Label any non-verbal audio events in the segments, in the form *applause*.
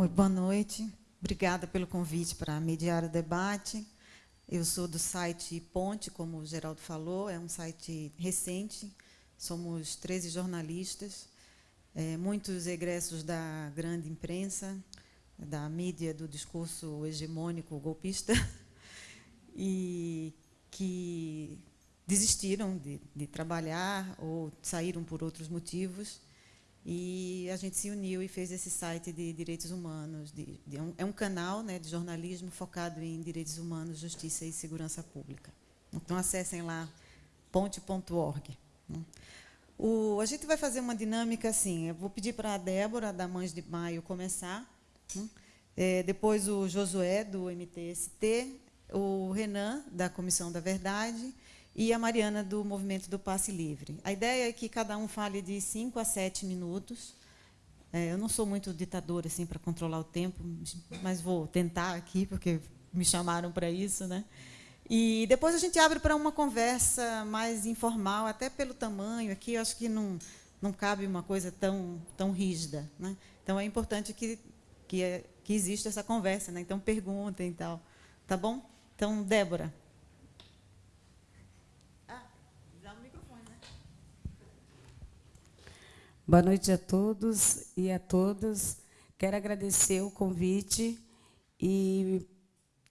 Oi, boa noite. Obrigada pelo convite para mediar o debate. Eu sou do site Ponte, como o Geraldo falou, é um site recente. Somos 13 jornalistas, é, muitos egressos da grande imprensa, da mídia do discurso hegemônico golpista, *laughs* e que desistiram de, de trabalhar ou saíram por outros motivos e a gente se uniu e fez esse site de direitos humanos. De, de, é, um, canal né, de jornalismo focado em direitos humanos, justiça e segurança pública. Então, acessem lá, ponte.org. Né. A gente vai fazer uma dinâmica assim. Eu vou pedir para a Débora, da Mães de Maio, começar. Né. É, depois o Josué, do MTST, o Renan, da Comissão da Verdade, e a Mariana, do Movimento do Passe Livre. A ideia é que cada um fale de 5 a 7 minutos. É, eu não sou muito ditadora assim, para controlar o tempo, mas vou tentar aqui, porque me chamaram para isso. Né? E depois a gente abre para uma conversa mais informal, até pelo tamanho. Aqui eu acho que não, não cabe uma coisa tão, tão rígida. Né? Então é importante que, que, que exista essa conversa. Né? Então perguntem e tal. Tá bom? Então, Débora. Boa noite a todos e a todas. Quero agradecer o convite e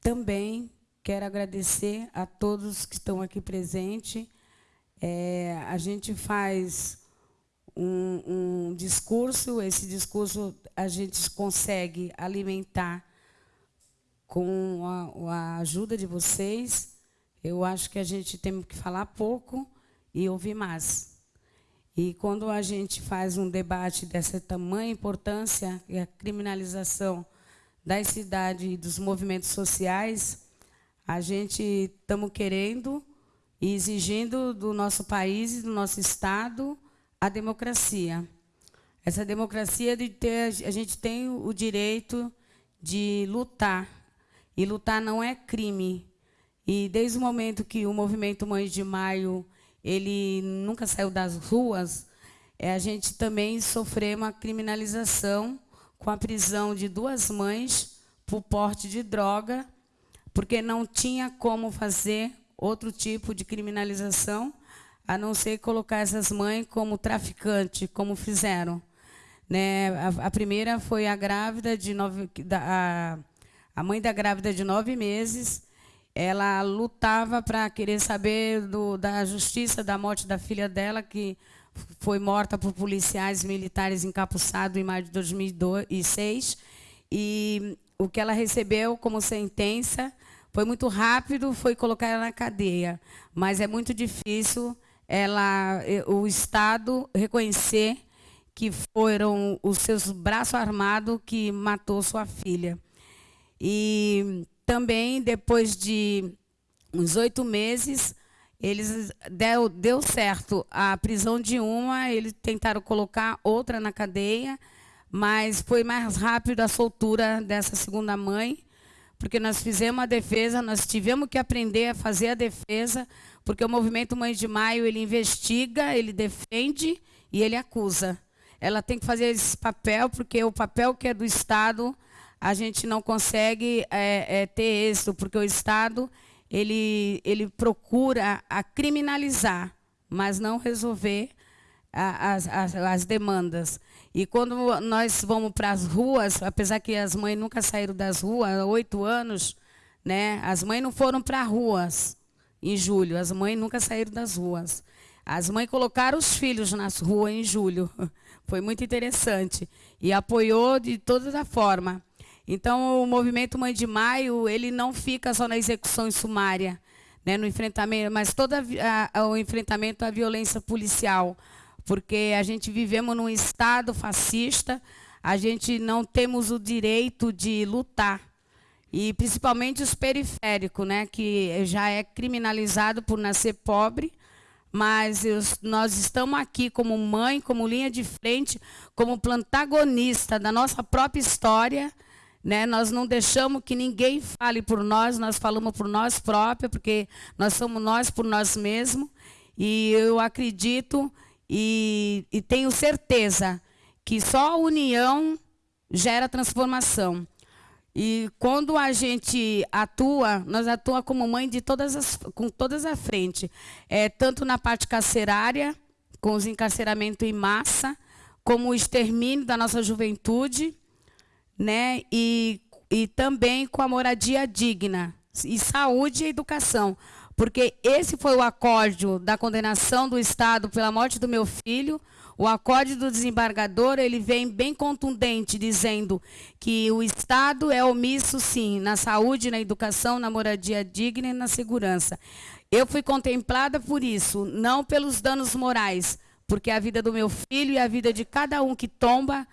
também quero agradecer a todos que estão aqui presentes. É, a gente faz um, um discurso, esse discurso a gente consegue alimentar com a, a ajuda de vocês. Eu acho que a gente tem que falar pouco e ouvir mais. E quando a gente faz um debate dessa tamanha importância, e a criminalização das cidades e dos movimentos sociais, a gente estamos querendo e exigindo do nosso país do nosso Estado a democracia. Essa democracia de ter, a gente tem o direito de lutar. E lutar não é crime. E desde o momento que o movimento Mães de Maio ele nunca saiu das ruas, é, a gente também sofreu uma criminalização com a prisão de duas mães por porte de droga, porque não tinha como fazer outro tipo de criminalização, a não ser colocar essas mães como traficante, como fizeram. Né? A, a primeira foi a grávida de nove, da, a, a mãe da grávida de nove meses, ela lutava para querer saber do, da justiça da morte da filha dela, que foi morta por policiais militares encapuçados em maio de 2006. E o que ela recebeu como sentença foi muito rápido, foi colocar ela na cadeia. Mas é muito difícil ela, o Estado reconhecer que foram os seus braços armados que matou sua filha. E também, depois de uns oito meses, eles deu, deu certo a prisão de uma, eles tentaram colocar outra na cadeia, mas foi mais rápido a soltura dessa segunda mãe, porque nós fizemos a defesa, nós tivemos que aprender a fazer a defesa, porque o movimento Mãe de Maio, ele investiga, ele defende e ele acusa. Ela tem que fazer esse papel, porque o papel que é do Estado a gente não consegue é, é, ter êxito, porque o Estado ele, ele procura a criminalizar, mas não resolver a, as, as, as demandas. E quando nós vamos para as ruas, apesar que as mães nunca saíram das ruas, há oito anos, né, as mães não foram para ruas em julho, as mães nunca saíram das ruas. As mães colocaram os filhos nas ruas em julho. *laughs* Foi muito interessante. E apoiou de toda a forma. Então, o movimento Mãe de Maio, ele não fica só na execução sumária, né, no enfrentamento, mas todo a, a, o enfrentamento à violência policial, porque a gente vivemos num Estado fascista, a gente não temos o direito de lutar, e principalmente os periféricos, né, que já é criminalizado por nascer pobre, mas nós estamos aqui como mãe, como linha de frente, como protagonista da nossa própria história, né? Nós não deixamos que ninguém fale por nós, nós falamos por nós próprios, porque nós somos nós por nós mesmos. E eu acredito e, e tenho certeza que só a união gera transformação. E quando a gente atua, nós atuamos como mãe de todas as, com todas a frente, é, tanto na parte carcerária, com os encarceramentos em massa, como o extermínio da nossa juventude, né? E, e também com a moradia digna, e saúde e educação. Porque esse foi o acorde da condenação do Estado pela morte do meu filho, o acorde do desembargador ele vem bem contundente, dizendo que o Estado é omisso, sim, na saúde, na educação, na moradia digna e na segurança. Eu fui contemplada por isso, não pelos danos morais, porque a vida do meu filho e a vida de cada um que tomba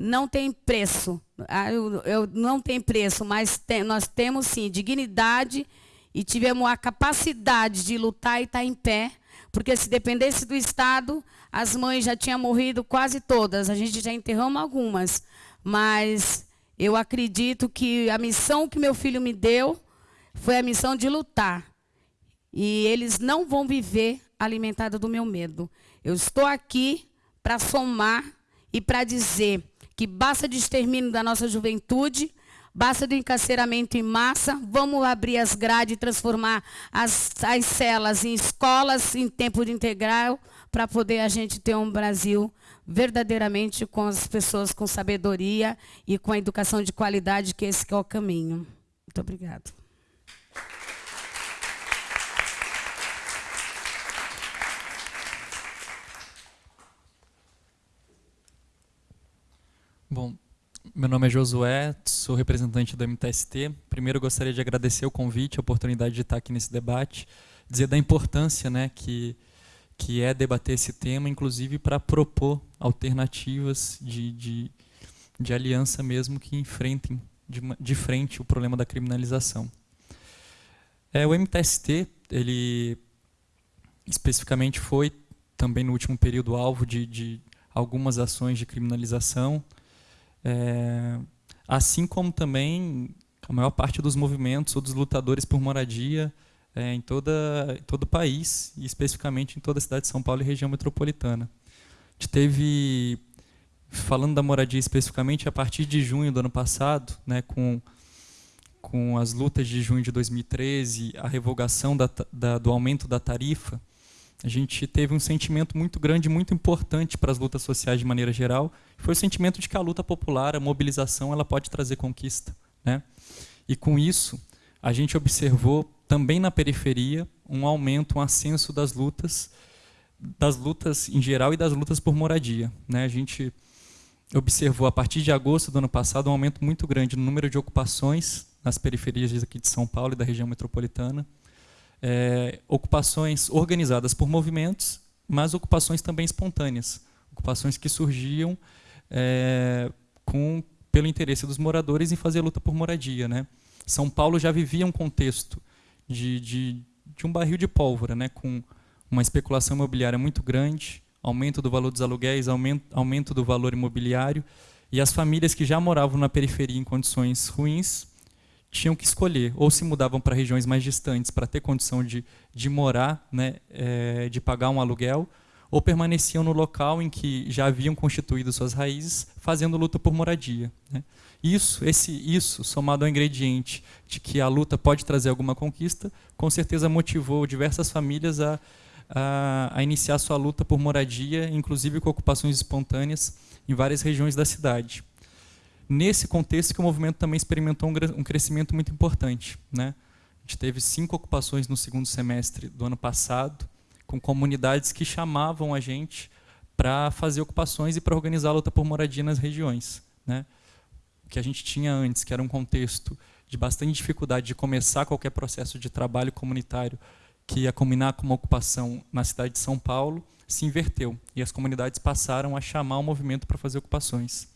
não tem preço. Ah, eu, eu não tem preço, mas tem, nós temos sim dignidade e tivemos a capacidade de lutar e estar em pé, porque se dependesse do Estado, as mães já tinham morrido quase todas, a gente já enterramos algumas, mas eu acredito que a missão que meu filho me deu foi a missão de lutar. E eles não vão viver alimentado do meu medo. Eu estou aqui para somar e para dizer que basta de extermínio da nossa juventude, basta do encarceramento em massa, vamos abrir as grades e transformar as, as celas em escolas em tempo integral, para poder a gente ter um Brasil verdadeiramente com as pessoas com sabedoria e com a educação de qualidade, que esse que é o caminho. Muito obrigada. Bom, meu nome é Josué, sou representante do MTST. Primeiro gostaria de agradecer o convite, a oportunidade de estar aqui nesse debate, dizer da importância né, que que é debater esse tema, inclusive para propor alternativas de, de, de, aliança mesmo que enfrentem de, de frente o problema da criminalização. É, o MTST, ele especificamente foi também no último período alvo de, de algumas ações de criminalização, é, assim como também a maior parte dos movimentos ou dos lutadores por moradia é, em, toda, todo o país, e especificamente em toda a cidade de São Paulo e região metropolitana. A gente teve, falando da moradia especificamente, a partir de junho do ano passado, né, com, com as lutas de junho de 2013, a revogação da, da, do aumento da tarifa, a gente teve um sentimento muito grande, muito importante para as lutas sociais de maneira geral, foi o sentimento de que a luta popular, a mobilização, ela pode trazer conquista. Né? E com isso, a gente observou também na periferia um aumento, um ascenso das lutas, das lutas em geral e das lutas por moradia. Né? A gente observou a partir de agosto do ano passado um aumento muito grande no número de ocupações nas periferias aqui de São Paulo e da região metropolitana, é, ocupações organizadas por movimentos, mas ocupações também espontâneas, ocupações que surgiam é, com pelo interesse dos moradores em fazer luta por moradia, né? São Paulo já vivia um contexto de, de, de um barril de pólvora, né, com uma especulação imobiliária muito grande, aumento do valor dos aluguéis, aumento, aumento do valor imobiliário, e as famílias que já moravam na periferia em condições ruins tinham que escolher, ou se mudavam para regiões mais distantes para ter condição de, de morar, né, é, de pagar um aluguel, ou permaneciam no local em que já haviam constituído suas raízes, fazendo luta por moradia. Né. Isso, esse isso, somado ao ingrediente de que a luta pode trazer alguma conquista, com certeza motivou diversas famílias a, a, a iniciar sua luta por moradia, inclusive com ocupações espontâneas em várias regiões da cidade. Nesse contexto que o movimento também experimentou um, um crescimento muito importante. Né? A gente teve cinco ocupações no segundo semestre do ano passado, com comunidades que chamavam a gente para fazer ocupações e para organizar a luta por moradia nas regiões. Né? que a gente tinha antes, que era um contexto de bastante dificuldade de começar qualquer processo de trabalho comunitário que ia combinar com uma ocupação na cidade de São Paulo, se inverteu e as comunidades passaram a chamar o movimento para fazer ocupações.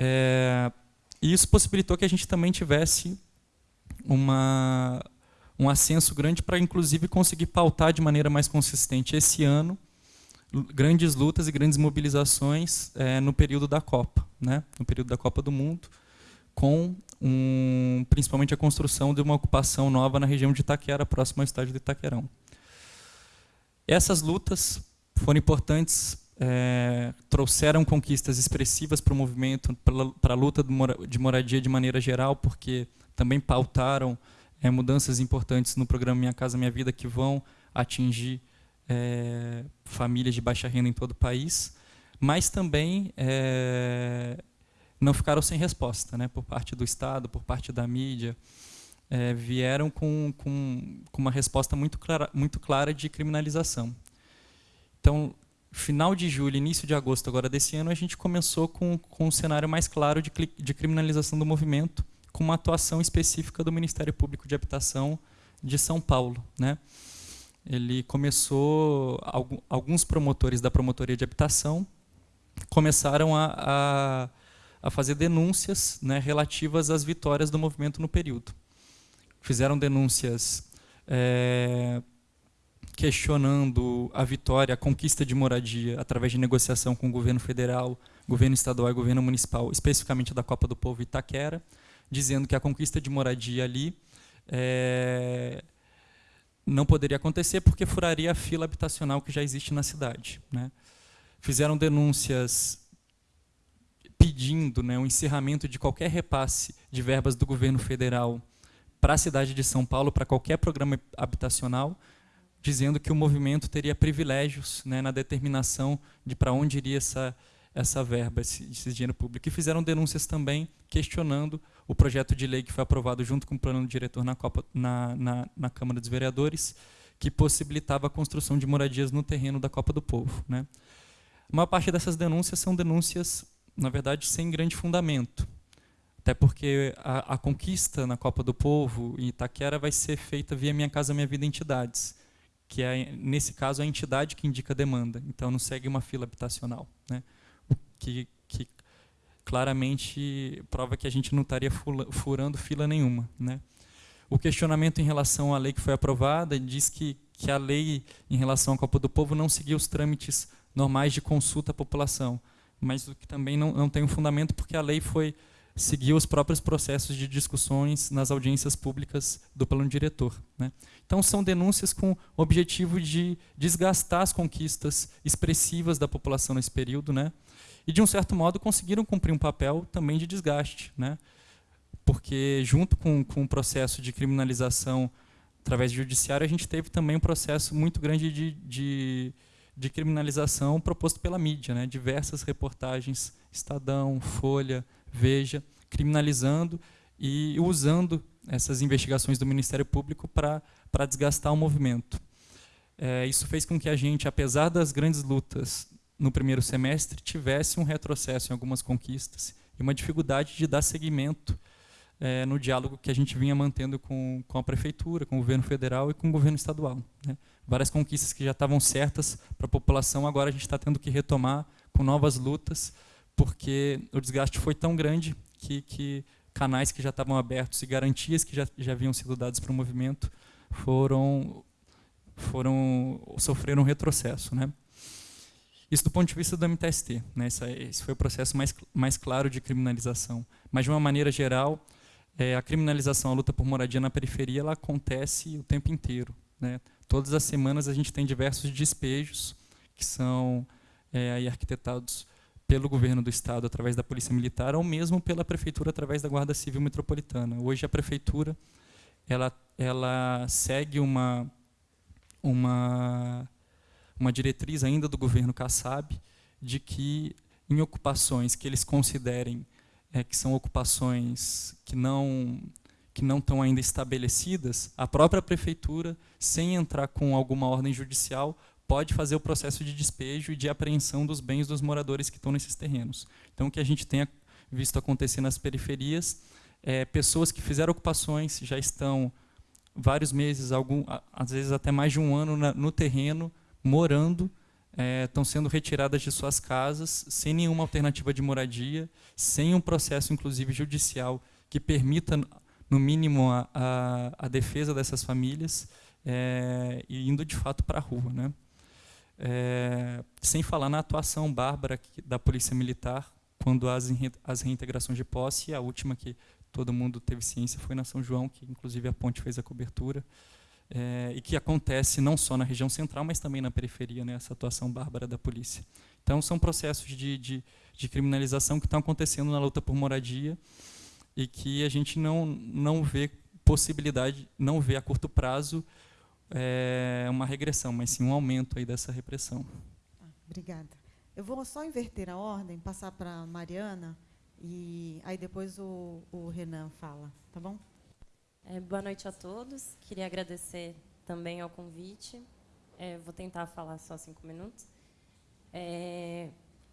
É, e isso possibilitou que a gente também tivesse uma, um ascenso grande para, inclusive, conseguir pautar de maneira mais consistente esse ano grandes lutas e grandes mobilizações é, no período da Copa, né? no período da Copa do Mundo, com um, principalmente a construção de uma ocupação nova na região de Itaquera, próximo ao estádio de Itaquerão. Essas lutas foram importantes é, trouxeram conquistas expressivas para o movimento, para a luta de moradia de maneira geral, porque também pautaram é, mudanças importantes no programa Minha Casa Minha Vida que vão atingir é, famílias de baixa renda em todo o país, mas também é, não ficaram sem resposta, né, por parte do Estado, por parte da mídia, é, vieram com, com, com, uma resposta muito clara, muito clara de criminalização. Então, final de julho, início de agosto agora desse ano, a gente começou com, com um cenário mais claro de, de criminalização do movimento, com uma atuação específica do Ministério Público de Habitação de São Paulo. Né? Ele começou, alguns promotores da Promotoria de Habitação começaram a, a, a fazer denúncias né, relativas às vitórias do movimento no período. Fizeram denúncias é, questionando a vitória, a conquista de moradia através de negociação com o governo federal, governo estadual e governo municipal, especificamente da Copa do Povo Itaquera, dizendo que a conquista de moradia ali é, não poderia acontecer porque furaria a fila habitacional que já existe na cidade. Né? Fizeram denúncias pedindo né, o encerramento de qualquer repasse de verbas do governo federal para a cidade de São Paulo, para qualquer programa habitacional, dizendo que o movimento teria privilégios né, na determinação de para onde iria essa, essa verba, esse, esse, dinheiro público. E fizeram denúncias também questionando o projeto de lei que foi aprovado junto com o plano diretor na, Copa, na, na, na Câmara dos Vereadores, que possibilitava a construção de moradias no terreno da Copa do Povo. Né? A maior parte dessas denúncias são denúncias, na verdade, sem grande fundamento. Até porque a, a conquista na Copa do Povo em Itaquera vai ser feita via Minha Casa Minha Vida Entidades que é, nesse caso, a entidade que indica a demanda. Então, não segue uma fila habitacional. Né? Que, que claramente prova que a gente não estaria furando fila nenhuma. Né? O questionamento em relação à lei que foi aprovada diz que, que a lei em relação à Copa do Povo não seguia os trâmites normais de consulta à população, mas o que também não, não tem um fundamento porque a lei foi seguir os próprios processos de discussões nas audiências públicas do plano diretor. Né? Então, são denúncias com o objetivo de desgastar as conquistas expressivas da população nesse período, né? e, de um certo modo, conseguiram cumprir um papel também de desgaste. Né? Porque, junto com, com o processo de criminalização através do judiciário, a gente teve também um processo muito grande de, de, de criminalização proposto pela mídia. Né? Diversas reportagens, Estadão, Folha, Veja, criminalizando e usando essas investigações do Ministério Público para desgastar o movimento. É, isso fez com que a gente, apesar das grandes lutas no primeiro semestre, tivesse um retrocesso em algumas conquistas e uma dificuldade de dar seguimento é, no diálogo que a gente vinha mantendo com, com a prefeitura, com o governo federal e com o governo estadual. Né? Várias conquistas que já estavam certas para a população, agora a gente está tendo que retomar com novas lutas porque o desgaste foi tão grande que, que canais que já estavam abertos e garantias que já, já haviam sido dadas para o movimento foram, foram sofreram retrocesso. Né? Isso do ponto de vista do MTST. Né? Esse, esse foi o processo mais, mais claro de criminalização. Mas, de uma maneira geral, é, a criminalização, a luta por moradia na periferia, ela acontece o tempo inteiro. Né? Todas as semanas a gente tem diversos despejos que são é, aí arquitetados pelo governo do estado através da polícia militar ou mesmo pela prefeitura através da guarda civil metropolitana. Hoje a prefeitura ela ela segue uma uma uma diretriz ainda do governo Kassab de que em ocupações que eles considerem é, que são ocupações que não que não estão ainda estabelecidas, a própria prefeitura, sem entrar com alguma ordem judicial, pode fazer o processo de despejo e de apreensão dos bens dos moradores que estão nesses terrenos. Então, o que a gente tem visto acontecer nas periferias é pessoas que fizeram ocupações já estão vários meses, algum, às vezes até mais de um ano na, no terreno, morando, é, estão sendo retiradas de suas casas sem nenhuma alternativa de moradia, sem um processo, inclusive judicial, que permita, no mínimo, a, a, a defesa dessas famílias, é, e indo de fato para a rua. Né? É, sem falar na atuação bárbara da Polícia Militar, quando as, as reintegrações de posse, a última que todo mundo teve ciência foi na São João, que inclusive a ponte fez a cobertura, é, e que acontece não só na região central, mas também na periferia, né, essa atuação bárbara da polícia. Então, são processos de, de, de criminalização que estão acontecendo na luta por moradia e que a gente não, não vê possibilidade, não vê a curto prazo é, uma regressão, mas sim um aumento aí dessa repressão. Obrigada. Eu vou só inverter a ordem, passar para a Mariana, e aí depois o, o Renan fala, tá bom? É, boa noite a todos. Queria agradecer também ao convite. É, vou tentar falar só cinco minutos. É,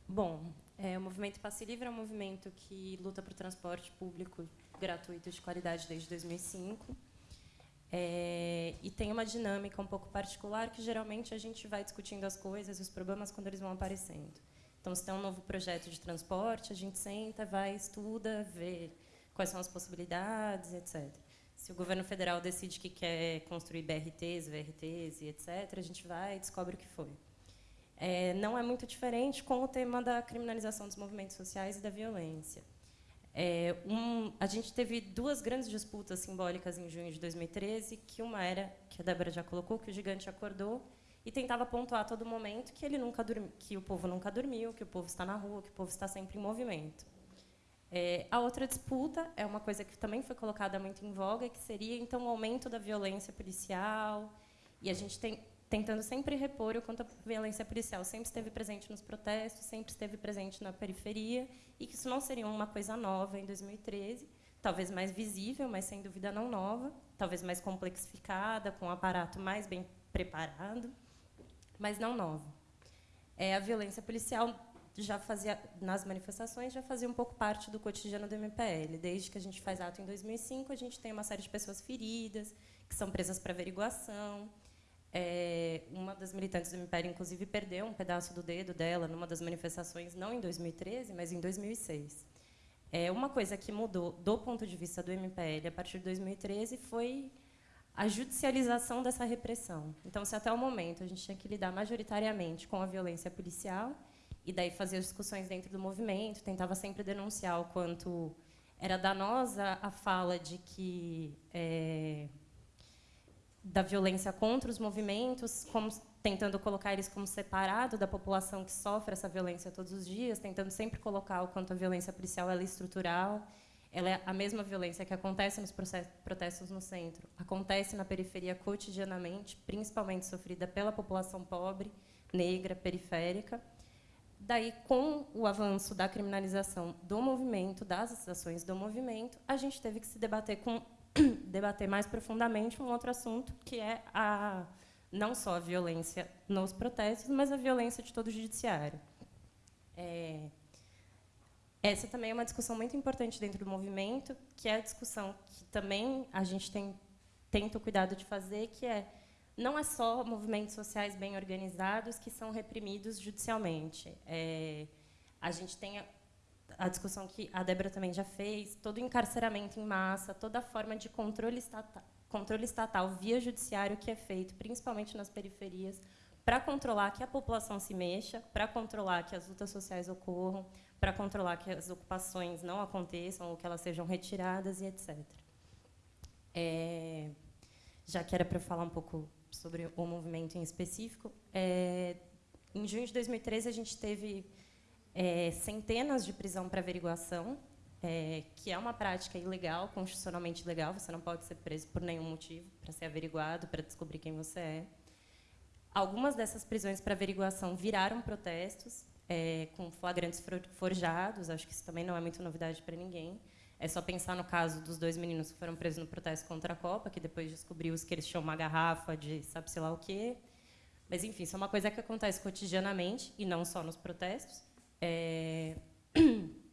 bom, é, o movimento Passe Livre é um movimento que luta por transporte público gratuito de qualidade desde 2005. É, e tem uma dinâmica um pouco particular que geralmente a gente vai discutindo as coisas, os problemas quando eles vão aparecendo. Então, se tem um novo projeto de transporte, a gente senta, vai, estuda, vê quais são as possibilidades, etc. Se o governo federal decide que quer construir BRTs, VRTs etc., a gente vai e descobre o que foi. É, não é muito diferente com o tema da criminalização dos movimentos sociais e da violência. É, um, a gente teve duas grandes disputas simbólicas em junho de 2013, que uma era, que a Débora já colocou, que o gigante acordou e tentava pontuar a todo momento que, ele nunca dormi, que o povo nunca dormiu, que o povo está na rua, que o povo está sempre em movimento. É, a outra disputa é uma coisa que também foi colocada muito em voga, que seria então o aumento da violência policial, e a gente tem tentando sempre repor o quanto a violência policial sempre esteve presente nos protestos, sempre esteve presente na periferia, e que isso não seria uma coisa nova em 2013, talvez mais visível, mas sem dúvida não nova, talvez mais complexificada, com um aparato mais bem preparado, mas não nova. É, a violência policial já fazia nas manifestações já fazia um pouco parte do cotidiano do MPL. Desde que a gente faz ato em 2005, a gente tem uma série de pessoas feridas que são presas para averiguação, é, uma das militantes do MPL, inclusive, perdeu um pedaço do dedo dela numa das manifestações, não em 2013, mas em 2006. É, uma coisa que mudou do ponto de vista do MPL a partir de 2013 foi a judicialização dessa repressão. Então, se até o momento a gente tinha que lidar majoritariamente com a violência policial, e daí fazer discussões dentro do movimento, tentava sempre denunciar o quanto era danosa a fala de que é, da violência contra os movimentos, como, tentando colocar eles como separado da população que sofre essa violência todos os dias, tentando sempre colocar o quanto a violência policial é estrutural, ela é a mesma violência que acontece nos protestos no centro, acontece na periferia cotidianamente, principalmente sofrida pela população pobre, negra, periférica. Daí, com o avanço da criminalização do movimento, das ações do movimento, a gente teve que se debater com *coughs* debater mais profundamente um outro assunto, que é a, não só a violência nos protestos, mas a violência de todo o judiciário. É, essa também é uma discussão muito importante dentro do movimento, que é a discussão que também a gente tem, tenta o cuidado de fazer, que é não é só movimentos sociais bem organizados que são reprimidos judicialmente. É, a gente tem a discussão que a Débora também já fez, todo o encarceramento em massa, toda a forma de controle estatal, controle estatal via judiciário que é feito, principalmente nas periferias, para controlar que a população se mexa, para controlar que as lutas sociais ocorram, para controlar que as ocupações não aconteçam ou que elas sejam retiradas e etc. É, já que era para falar um pouco sobre o movimento em específico, é, em junho de 2013 a gente teve é, centenas de prisão para averiguação, é, que é uma prática ilegal, constitucionalmente ilegal. Você não pode ser preso por nenhum motivo para ser averiguado, para descobrir quem você é. Algumas dessas prisões para averiguação viraram protestos, é, com flagrantes forjados. Acho que isso também não é muito novidade para ninguém. É só pensar no caso dos dois meninos que foram presos no protesto contra a Copa, que depois descobriu que eles tinham uma garrafa de sabe-se lá o quê. Mas, enfim, isso é uma coisa que acontece cotidianamente, e não só nos protestos. É... *clears throat*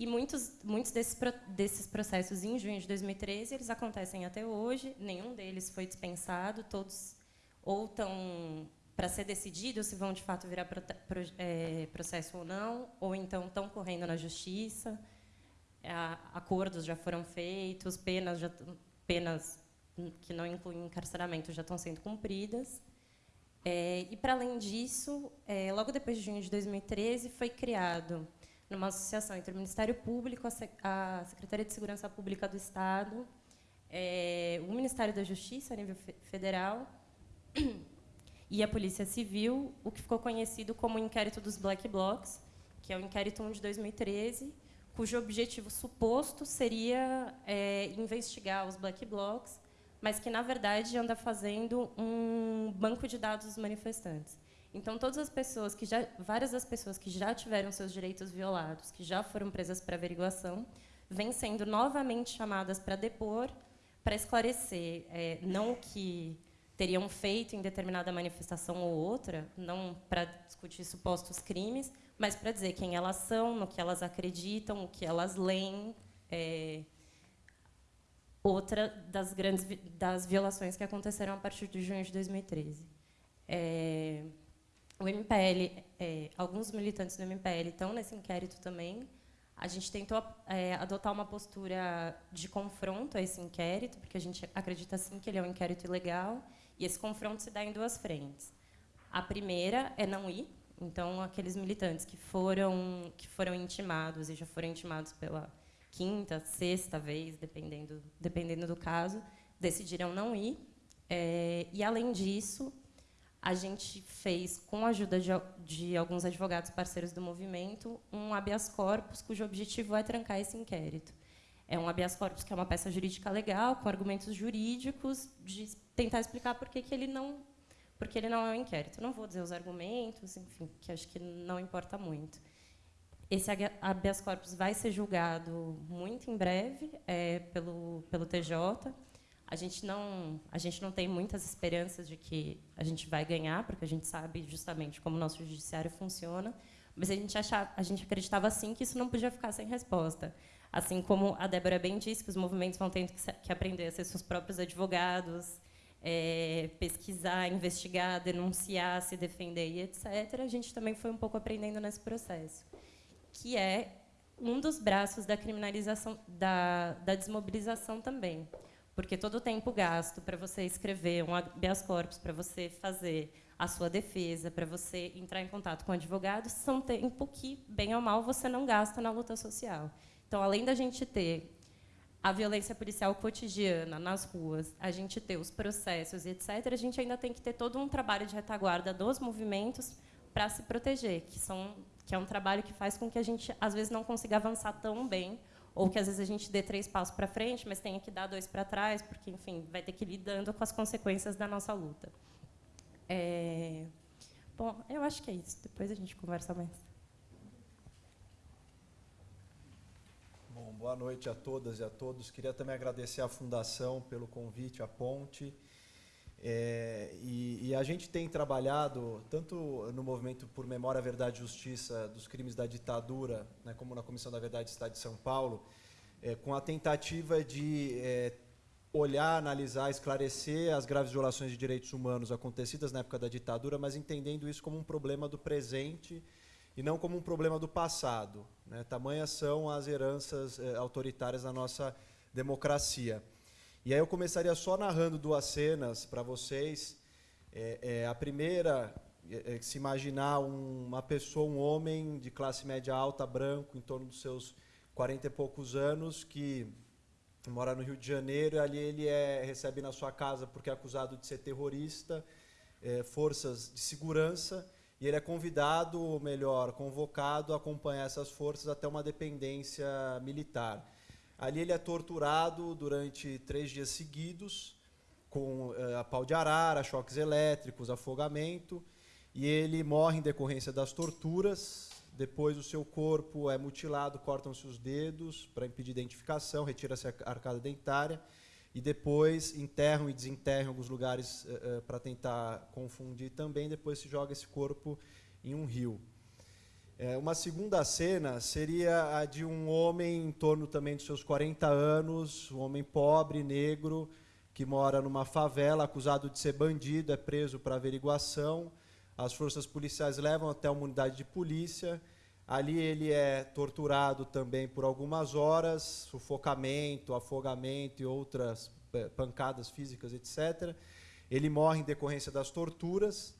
E muitos, muitos desses, desses processos em junho de 2013 eles acontecem até hoje. Nenhum deles foi dispensado. Todos ou estão para ser decidido se vão de fato virar pro, pro, é, processo ou não, ou então estão correndo na justiça. Acordos já foram feitos, penas já penas que não incluem encarceramento já estão sendo cumpridas. É, e, para além disso, é, logo depois de junho de 2013, foi criado, numa associação entre o Ministério Público, a, Secretaria de Segurança Pública do Estado, é, o Ministério da Justiça, a nível federal, e a Polícia Civil, o que ficou conhecido como o inquérito dos Black Blocs, que é o inquérito 1 de 2013, cujo objetivo suposto seria é, investigar os Black Blocs, mas que, na verdade, anda fazendo um banco de dados dos manifestantes. Então, todas as pessoas que já, várias das pessoas que já tiveram seus direitos violados, que já foram presas para averiguação, vêm sendo novamente chamadas para depor, para esclarecer é, não o que teriam feito em determinada manifestação ou outra, não para discutir supostos crimes, mas para dizer quem elas são, no que elas acreditam, o que elas leem. É, outra das grandes das violações que aconteceram a partir de junho de 2013. É, o MPL, é, alguns militantes do MPL estão nesse inquérito também. A gente tentou é, adotar uma postura de confronto a esse inquérito, porque a gente acredita sim que ele é um inquérito ilegal, e esse confronto se dá em duas frentes. A primeira é não ir, então aqueles militantes que foram que foram intimados e já foram intimados pela quinta, sexta vez, dependendo dependendo do caso, decidiram não ir. É, e além disso, a gente fez, com a ajuda de, de, alguns advogados parceiros do movimento, um habeas corpus cujo objetivo é trancar esse inquérito. É um habeas corpus que é uma peça jurídica legal, com argumentos jurídicos, de tentar explicar por que, que ele não porque ele não é um inquérito. não vou dizer os argumentos, enfim, que acho que não importa muito. Esse habeas corpus vai ser julgado muito em breve é, pelo, pelo TJ. A gente não a gente não tem muitas esperanças de que a gente vai ganhar, porque a gente sabe justamente como o nosso judiciário funciona, mas a gente achava, a gente acreditava assim que isso não podia ficar sem resposta. Assim como a Débora bem disse, que os movimentos vão tendo que, que aprender a ser seus próprios advogados, é, pesquisar, investigar, denunciar, se defender e etc. A gente também foi um pouco aprendendo nesse processo, que é um dos braços da criminalização, da, da desmobilização também porque todo o tempo gasto para você escrever um habeas corpus, para você fazer a sua defesa, para você entrar em contato com advogados, são tempo que, bem ou mal, você não gasta na luta social. Então, além da gente ter a violência policial cotidiana nas ruas, a gente ter os processos, etc., a gente ainda tem que ter todo um trabalho de retaguarda dos movimentos para se proteger, que, são, que é um trabalho que faz com que a gente, às vezes, não consiga avançar tão bem ou que às vezes a gente dê três passos para frente, mas tenha que dar dois para trás, porque, enfim, vai ter que ir lidando com as consequências da nossa luta. É... Bom, eu acho que é isso. Depois a gente conversa mais. Bom, boa noite a todas e a todos. Queria também agradecer à Fundação pelo convite, à Ponte. É, e, e, a gente tem trabalhado, tanto no movimento por Memória, Verdade e Justiça dos crimes da ditadura, né, como na Comissão da Verdade do Estado de São Paulo, é, com a tentativa de é, olhar, analisar, esclarecer as graves violações de direitos humanos acontecidas na época da ditadura, mas entendendo isso como um problema do presente e não como um problema do passado. Né? Tamanhas são as heranças é, autoritárias da nossa democracia. E aí eu começaria só narrando duas cenas para vocês. É, é, a primeira, é, é, se imaginar um, uma pessoa, um homem de classe média alta, branco, em torno dos seus 40 e poucos anos, que mora no Rio de Janeiro, e ali ele é, recebe na sua casa porque é acusado de ser terrorista, é, forças de segurança, e ele é convidado, ou melhor, convocado a acompanhar essas forças até uma dependência militar. Ali ele é torturado durante três dias seguidos, com uh, a pau de arara, choques elétricos, afogamento, e ele morre em decorrência das torturas. Depois o seu corpo é mutilado, cortam-se os dedos para impedir identificação, retira-se a arcada dentária, e depois enterram e desenterram alguns lugares uh, uh, para tentar confundir também. Depois se joga esse corpo em um rio. É, uma segunda cena seria a de um homem em torno também dos seus 40 anos, um homem pobre, negro, que mora numa favela, acusado de ser bandido, é preso para averiguação. As forças policiais levam até uma unidade de polícia. Ali ele é torturado também por algumas horas, sufocamento, afogamento e outras é, pancadas físicas, etc. Ele morre em decorrência das torturas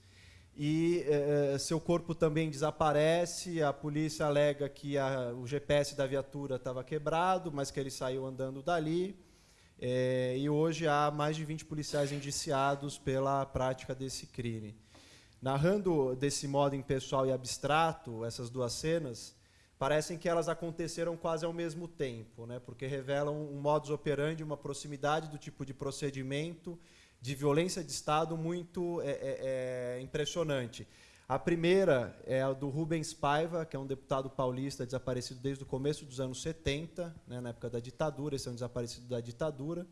e eh, seu corpo também desaparece. A polícia alega que a, o GPS da viatura estava quebrado, mas que ele saiu andando dali. Eh, e hoje há mais de 20 policiais indiciados pela prática desse crime. Narrando desse modo impessoal e abstrato essas duas cenas, parecem que elas aconteceram quase ao mesmo tempo, né? porque revelam um modus operandi, uma proximidade do tipo de procedimento de violência de Estado muito é, é, é, impressionante. A primeira é a do Rubens Paiva, que é um deputado paulista desaparecido desde o começo dos anos 70, né, na época da ditadura, esse é um desaparecido da ditadura.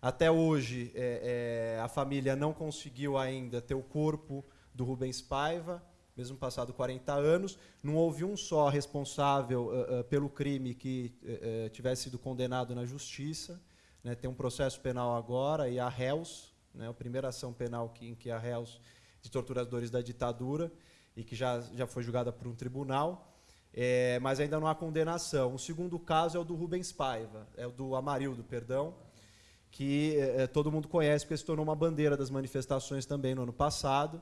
Até hoje, é, é, a família não conseguiu ainda ter o corpo do Rubens Paiva, mesmo passado 40 anos, não houve um só responsável uh, uh, pelo crime que uh, tivesse sido condenado na justiça. Né, tem um processo penal agora e há réus, né, a primeira ação penal que, em que há réus de torturadores da ditadura e que já, já foi julgada por um tribunal, é, mas ainda não há condenação. O segundo caso é o do Rubens Paiva, é o do Amarildo, perdão, que é, todo mundo conhece porque se tornou uma bandeira das manifestações também no ano passado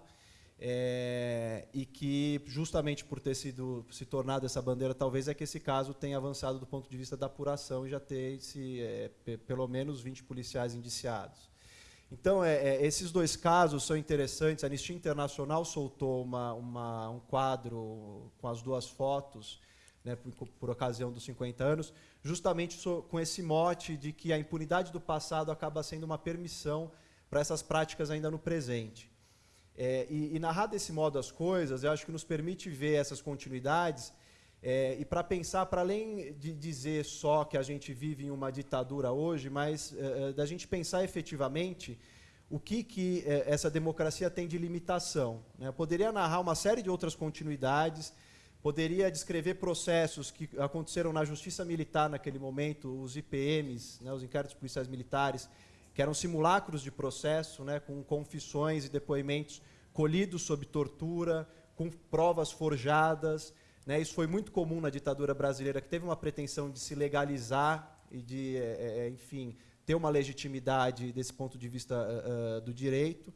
é, e que justamente por ter sido se tornado essa bandeira, talvez é que esse caso tenha avançado do ponto de vista da apuração e já ter esse, é, pelo menos 20 policiais indiciados. Então, é, é, esses dois casos são interessantes. A Anistia Internacional soltou uma, uma, um quadro com as duas fotos, né, por, por, ocasião dos 50 anos, justamente so, com esse mote de que a impunidade do passado acaba sendo uma permissão para essas práticas ainda no presente. É, e, e, narrar desse modo as coisas, eu acho que nos permite ver essas continuidades é, e para pensar, para além de dizer só que a gente vive em uma ditadura hoje, mas é, é da gente pensar efetivamente o que, que é, essa democracia tem de limitação. Né? Eu poderia narrar uma série de outras continuidades, poderia descrever processos que aconteceram na justiça militar naquele momento, os IPMs, né, os inquéritos policiais militares, que eram simulacros de processo, né, com confissões e depoimentos colhidos sob tortura, com provas forjadas. Né, isso foi muito comum na ditadura brasileira, que teve uma pretensão de se legalizar e de, é, enfim, ter uma legitimidade desse ponto de vista uh, do direito.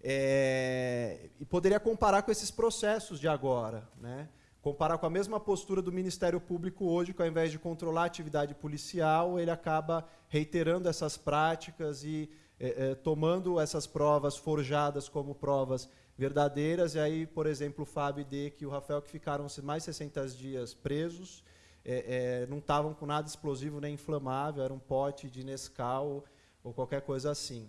É, e poderia comparar com esses processos de agora. Né? Comparar com a mesma postura do Ministério Público hoje, que ao invés de controlar a atividade policial, ele acaba reiterando essas práticas e é, é, tomando essas provas forjadas como provas verdadeiras. E aí, por exemplo, o Fábio e Deck e o Rafael, que ficaram mais de 60 dias presos, é, não estavam com nada explosivo nem inflamável, era um pote de Nescau ou qualquer coisa assim.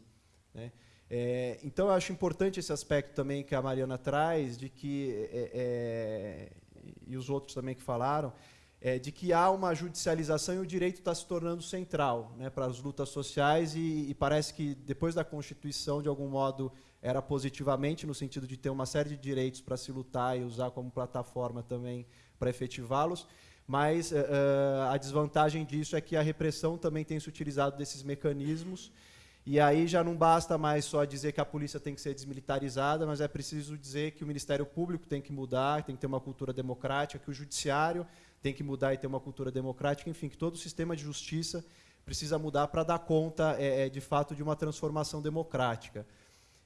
Né? É, então, eu acho importante esse aspecto também que a Mariana traz, de que é, é, e os outros também que falaram, é, de que há uma judicialização e o direito está se tornando central né, para as lutas sociais e, e, parece que depois da Constituição, de algum modo, era positivamente no sentido de ter uma série de direitos para se lutar e usar como plataforma também para efetivá-los, mas uh, a desvantagem disso é que a repressão também tem se utilizado desses mecanismos e aí já não basta mais só dizer que a polícia tem que ser desmilitarizada, mas é preciso dizer que o Ministério Público tem que mudar, tem que ter uma cultura democrática, que o Judiciário tem que mudar e ter uma cultura democrática, enfim, que todo o sistema de justiça precisa mudar para dar conta, é, é, de fato, de uma transformação democrática.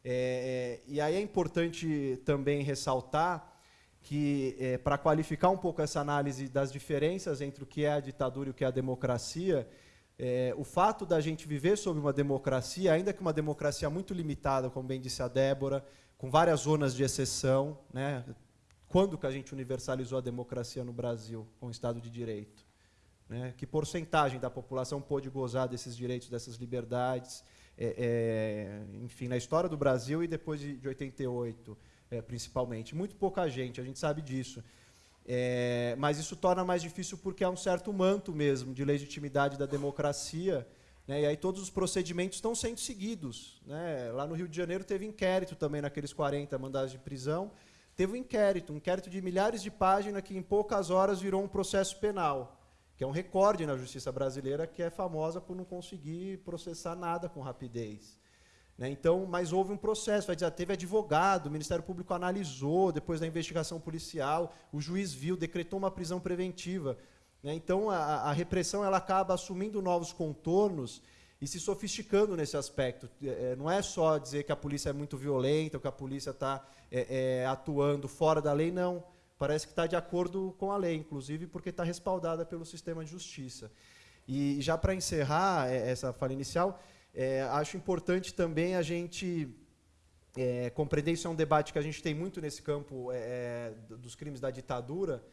É, é e aí é importante também ressaltar que, é, para qualificar um pouco essa análise das diferenças entre o que é a ditadura e o que é a democracia, é, o fato da gente viver sob uma democracia, ainda que uma democracia muito limitada, como bem disse a Débora, com várias zonas de exceção, né? quando que a gente universalizou a democracia no Brasil com o Estado de Direito? Né? Que porcentagem da população pôde gozar desses direitos, dessas liberdades? É, é, enfim, na história do Brasil e depois de, de 88, é, principalmente. Muito pouca gente, a gente sabe disso. É, mas isso torna mais difícil porque há um certo manto mesmo de legitimidade da democracia, né, e aí todos os procedimentos estão sendo seguidos. Né? Lá no Rio de Janeiro teve inquérito também naqueles 40 mandados de prisão, teve um inquérito, um inquérito de milhares de páginas que em poucas horas virou um processo penal, que é um recorde na justiça brasileira que é famosa por não conseguir processar nada com rapidez. Né? Então, mas houve um processo, dizer, teve advogado, o Ministério Público analisou, depois da investigação policial, o juiz viu, decretou uma prisão preventiva. Né? Então, a, a, repressão ela acaba assumindo novos contornos e se sofisticando nesse aspecto. É, é não é só dizer que a polícia é muito violenta, ou que a polícia está é, é, atuando fora da lei, não. Parece que está de acordo com a lei, inclusive porque está respaldada pelo sistema de justiça. E já para encerrar é, essa fala inicial, é, acho importante também a gente é, compreender isso é um debate que a gente tem muito nesse campo é, dos crimes da ditadura.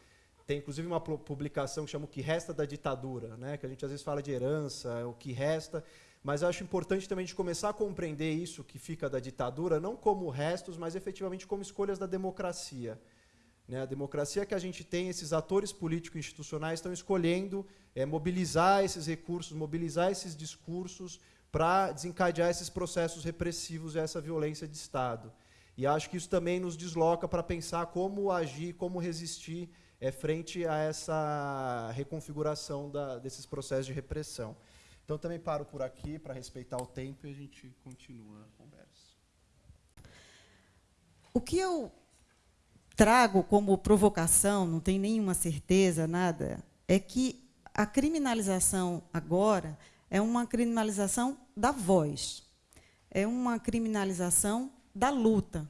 Tem inclusive uma publicação que chama O que Resta da Ditadura, né? que a gente às vezes fala de herança, o que resta. Mas acho importante também a gente começar a compreender isso que fica da ditadura, não como restos, mas efetivamente como escolhas da democracia. Né? A democracia que a gente tem, esses atores políticos institucionais estão escolhendo é, mobilizar esses recursos, mobilizar esses discursos para desencadear esses processos repressivos e essa violência de Estado. E acho que isso também nos desloca para pensar como agir, como resistir é, frente a essa reconfiguração da, desses processos de repressão. Então, também paro por aqui para respeitar o tempo e a gente continua a conversa. O que eu trago como provocação, não tenho nenhuma certeza, nada, é que a criminalização agora é uma criminalização da voz, é uma criminalização da luta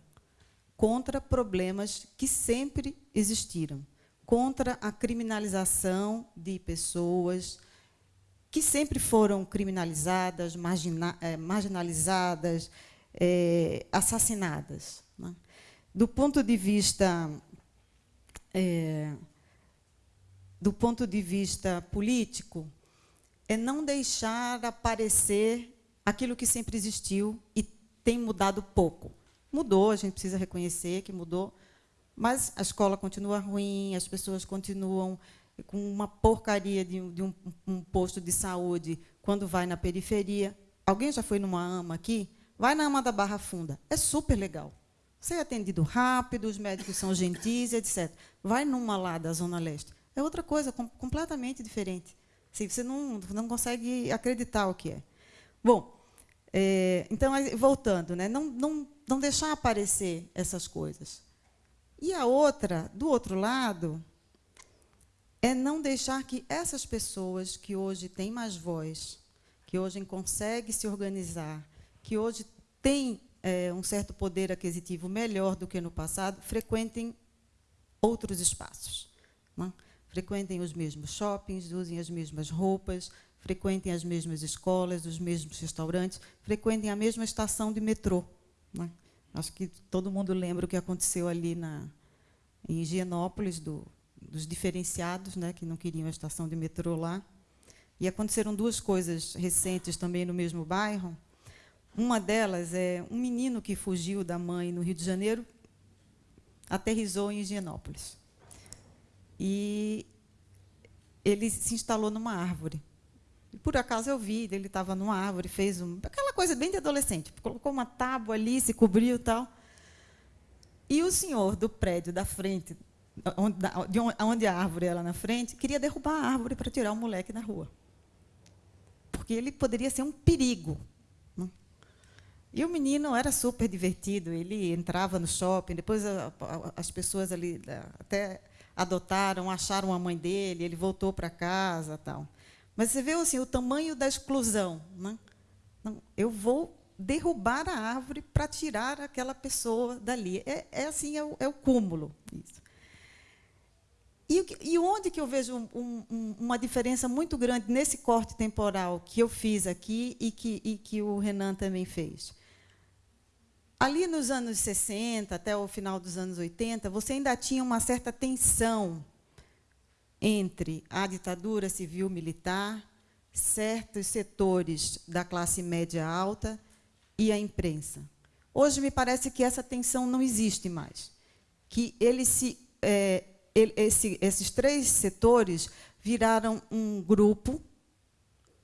contra problemas que sempre existiram, contra a criminalização de pessoas que sempre foram criminalizadas, margina, é, marginalizadas, é, assassinadas. Né? Do ponto de vista é, do ponto de vista político, é não deixar aparecer aquilo que sempre existiu e tem mudado pouco. Mudou, a gente precisa reconhecer que mudou, mas a escola continua ruim, as pessoas continuam com uma porcaria de, de um, um, posto de saúde quando vai na periferia. Alguém já foi numa AMA aqui? Vai na AMA da Barra Funda. É super legal. Você é atendido rápido, os médicos são gentis, etc. Vai numa lá da Zona Leste. É outra coisa, com, completamente diferente. Assim, você não, não consegue acreditar o que é. Bom, é, então, voltando, né, não, não, não deixar aparecer essas coisas. E a outra, do outro lado, é não deixar que essas pessoas que hoje têm mais voz, que hoje conseguem se organizar, que hoje têm é, um certo poder aquisitivo melhor do que no passado, frequentem outros espaços. Não? Frequentem os mesmos shoppings, usem as mesmas roupas, frequentem as mesmas escolas, os mesmos restaurantes, frequentem a mesma estação de metrô. Não? Acho que todo mundo lembra o que aconteceu ali na, em Higienópolis, do, dos diferenciados, né, que não queriam a estação de metrô lá. E aconteceram duas coisas recentes também no mesmo bairro. Uma delas é um menino que fugiu da mãe no Rio de Janeiro, aterrizou em Higienópolis. E ele se instalou numa árvore. E por acaso eu vi, ele estava numa árvore, fez um, aquela coisa bem de adolescente, colocou uma tábua ali, se cobriu e tal. E o senhor do prédio da frente, onde, de onde a árvore era na frente, queria derrubar a árvore para tirar o moleque da rua. Porque ele poderia ser um perigo. Né? E o menino era super divertido, ele entrava no shopping, depois as pessoas ali até adotaram, acharam a mãe dele, ele voltou para casa, tal. Mas você vê assim o tamanho da exclusão, né? Não, eu vou derrubar a árvore para tirar aquela pessoa dali. É, é assim, é o, é o cúmulo. Isso. E, e, onde que eu vejo um, um, uma diferença muito grande nesse corte temporal que eu fiz aqui e que, e que o Renan também fez? Ali nos anos 60, até o final dos anos 80, você ainda tinha uma certa tensão entre a ditadura civil-militar, certos setores da classe média alta e a imprensa. Hoje me parece que essa tensão não existe mais, que ele se, é, ele, esse, esses três setores viraram um grupo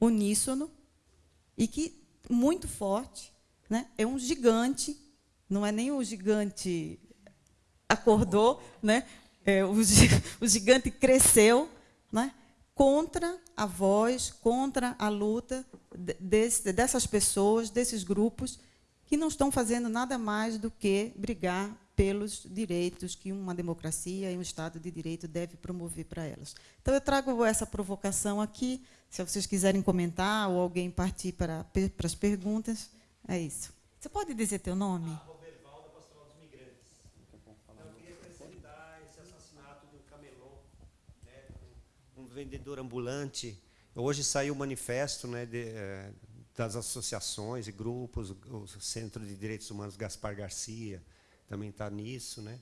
uníssono e que muito forte, né? é um gigante não é nem o gigante acordou, né? É, o, *laughs* o gigante cresceu né? contra a voz, contra a luta desse, dessas pessoas, desses grupos, que não estão fazendo nada mais do que brigar pelos direitos que uma democracia e um Estado de Direito deve promover para elas. Então, eu trago essa provocação aqui, se vocês quiserem comentar ou alguém partir para, para as perguntas, é isso. Você pode dizer teu nome? vendedor ambulante. Hoje saiu o manifesto né, de, é, das associações e grupos, o Centro de Direitos Humanos Gaspar Garcia também está nisso, né?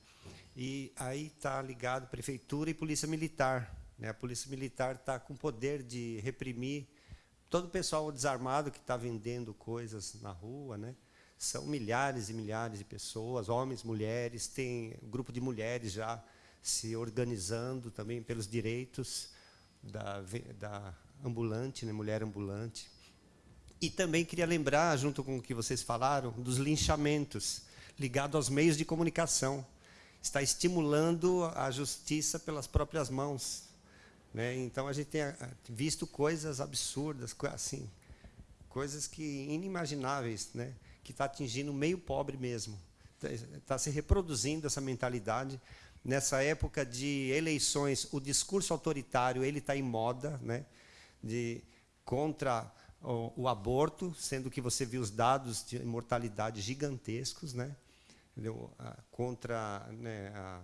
E aí está ligado prefeitura e polícia militar. Né? A polícia militar está com poder de reprimir todo o pessoal desarmado que está vendendo coisas na rua, né? São milhares e milhares de pessoas, homens, mulheres, tem um grupo de mulheres já se organizando também pelos direitos da, da ambulante, né? mulher ambulante. E também queria lembrar, junto com o que vocês falaram, dos linchamentos ligados aos meios de comunicação. Está estimulando a justiça pelas próprias mãos. Né? Então a gente tem ah, visto coisas absurdas, assim, coisas que inimagináveis, né? que está atingindo o meio pobre mesmo. Está se reproduzindo essa mentalidade. Nessa época de eleições, o discurso autoritário ele está em moda, né? de contra o, o, aborto, sendo que você viu os dados de mortalidade gigantescos, né? Entendeu? contra né, a,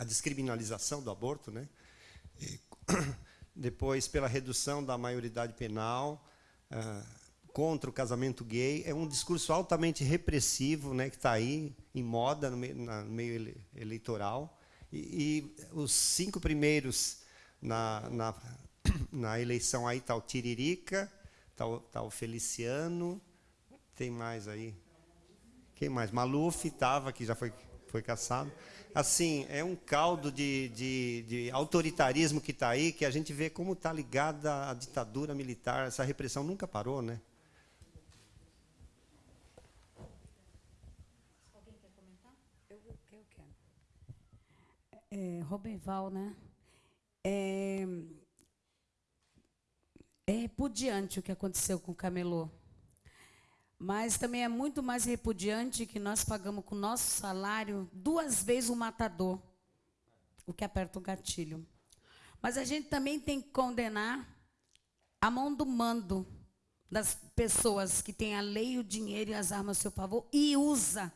a, descriminalização do aborto, né? *coughs* Depois pela redução da maioridade penal, uh, contra o casamento gay, é um discurso altamente repressivo, né, que está aí em moda no meio, na, no meio ele, eleitoral. E, e, os cinco primeiros na, na, *coughs* na eleição aí está o Tiririca, está o, tá o Feliciano, tem mais aí? Quem mais? Maluf estava, que já foi, foi caçado. Assim, é um caldo de, de, de autoritarismo que está aí, que a gente vê como está ligada à ditadura militar. Essa repressão nunca parou, né? Alguém quer comentar? Eu, quero. É, Robenval, né? É, é repudiante o que aconteceu com o camelô. Mas também é muito mais repudiante que nós pagamos com o nosso salário duas vezes o matador, o que aperta o gatilho. Mas a gente também tem que condenar a mão do mando das pessoas que têm a lei, o dinheiro e as armas a seu favor e usa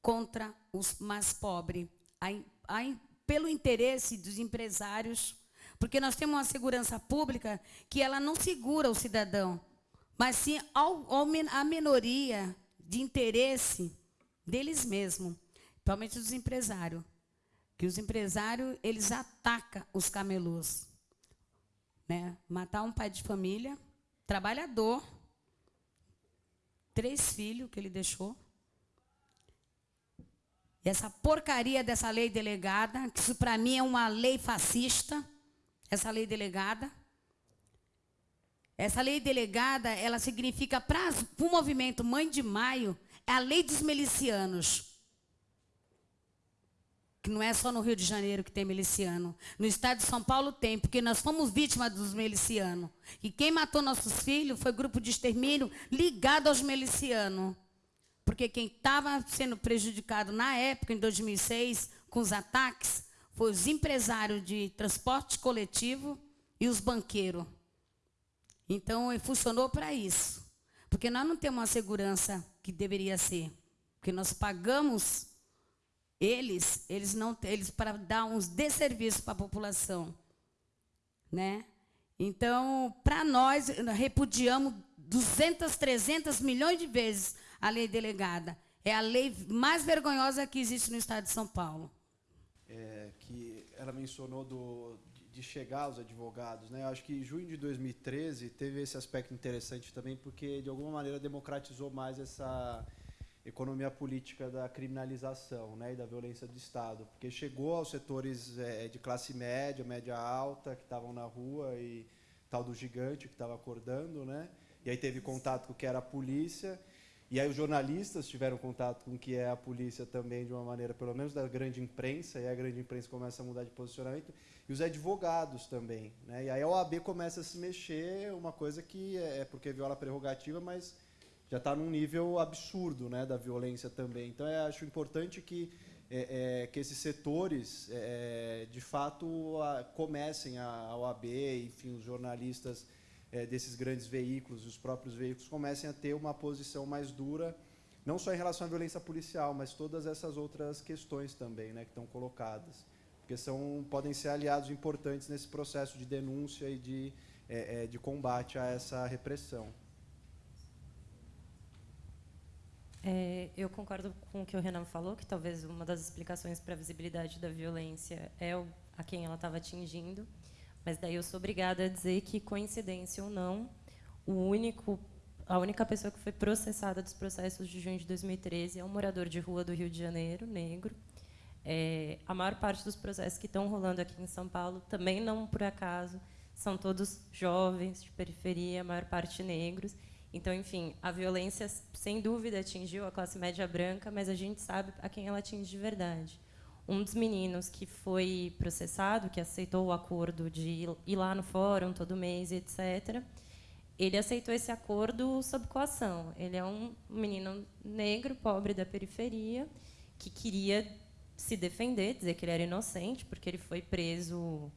contra os mais pobres, pelo interesse dos empresários porque nós temos uma segurança pública que ela não segura o cidadão, mas sim ao, ao, a minoria de interesse deles mesmos, principalmente dos empresários. Que os empresários, eles atacam os camelôs. Né? Matar um pai de família, trabalhador, três filhos que ele deixou. E essa porcaria dessa lei delegada, que isso para mim é uma lei fascista, essa lei delegada. Essa lei delegada, ela significa para o movimento Mãe de Maio, é a lei dos milicianos. Que não é só no Rio de Janeiro que tem miliciano. No estado de São Paulo tem, porque nós fomos vítimas dos milicianos. E quem matou nossos filhos foi grupo de extermínio ligado aos milicianos. Porque quem estava sendo prejudicado na época, em 2006, com os ataques, foi os empresários de transporte coletivo e os banqueiros. Então, funcionou para isso. Porque nós não temos a segurança que deveria ser. Porque nós pagamos eles, eles não eles para dar uns desserviços para a população. Né? Então, para nós, repudiamos 200, 300 milhões de vezes a lei delegada. É a lei mais vergonhosa que existe no estado de São Paulo é, que ela mencionou do, de chegar aos advogados. Né? Eu acho que junho de 2013 teve esse aspecto interessante também, porque de alguma maneira democratizou mais essa economia política da criminalização né, e da violência do Estado, porque chegou aos setores é, de classe média, média alta, que estavam na rua, e tal do gigante que estava acordando, né? e aí teve contato com o que era a polícia, e aí os jornalistas tiveram contato com o que é a polícia também de uma maneira, pelo menos da grande imprensa, e a grande imprensa começa a mudar de posicionamento, e os advogados também. Né? E aí a OAB começa a se mexer, uma coisa que é, é porque viola a prerrogativa, mas já está num nível absurdo né, da violência também. Então, eu acho importante que, é, é, que esses setores, é, de fato, a, comecem a, a OAB, enfim, os jornalistas é, desses grandes veículos, os próprios veículos, comecem a ter uma posição mais dura, não só em relação à violência policial, mas todas essas outras questões também né, que estão colocadas. Porque são, podem ser aliados importantes nesse processo de denúncia e de, é, é, de combate a essa repressão. É, eu concordo com o que o Renan falou, que talvez uma das explicações para a visibilidade da violência é o, a quem ela estava atingindo, mas daí eu sou obrigada a dizer que, coincidência ou não, o único, a única pessoa que foi processada dos processos de junho de 2013 é um morador de rua do Rio de Janeiro, negro. É, a maior parte dos processos que estão rolando aqui em São Paulo, também não por acaso, são todos jovens, de periferia, a maior parte negros. Então, enfim, a violência, sem dúvida, atingiu a classe média branca, mas a gente sabe a quem ela atinge de verdade. Um dos meninos que foi processado, que aceitou o acordo de ir lá no fórum todo mês, etc., ele aceitou esse acordo sob coação. Ele é um menino negro, pobre da periferia, que queria se defender, dizer que ele era inocente, porque ele foi preso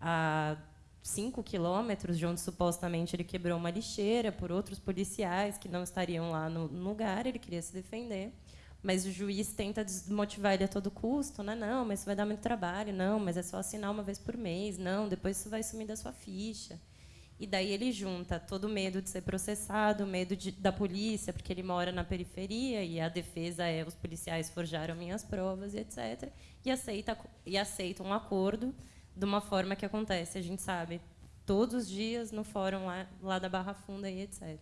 a cinco quilômetros de onde supostamente ele quebrou uma lixeira por outros policiais que não estariam lá no lugar. Ele queria se defender, mas o juiz tenta desmotivar ele a todo custo, né? Não, mas isso vai dar muito trabalho. Não, mas é só assinar uma vez por mês. Não, depois isso vai sumir da sua ficha. E daí ele junta todo o medo de ser processado, o medo de, da polícia, porque ele mora na periferia e a defesa é os policiais forjaram minhas provas, etc. E aceita e aceita um acordo de uma forma que acontece, a gente sabe, todos os dias no fórum lá, lá da Barra Funda e etc.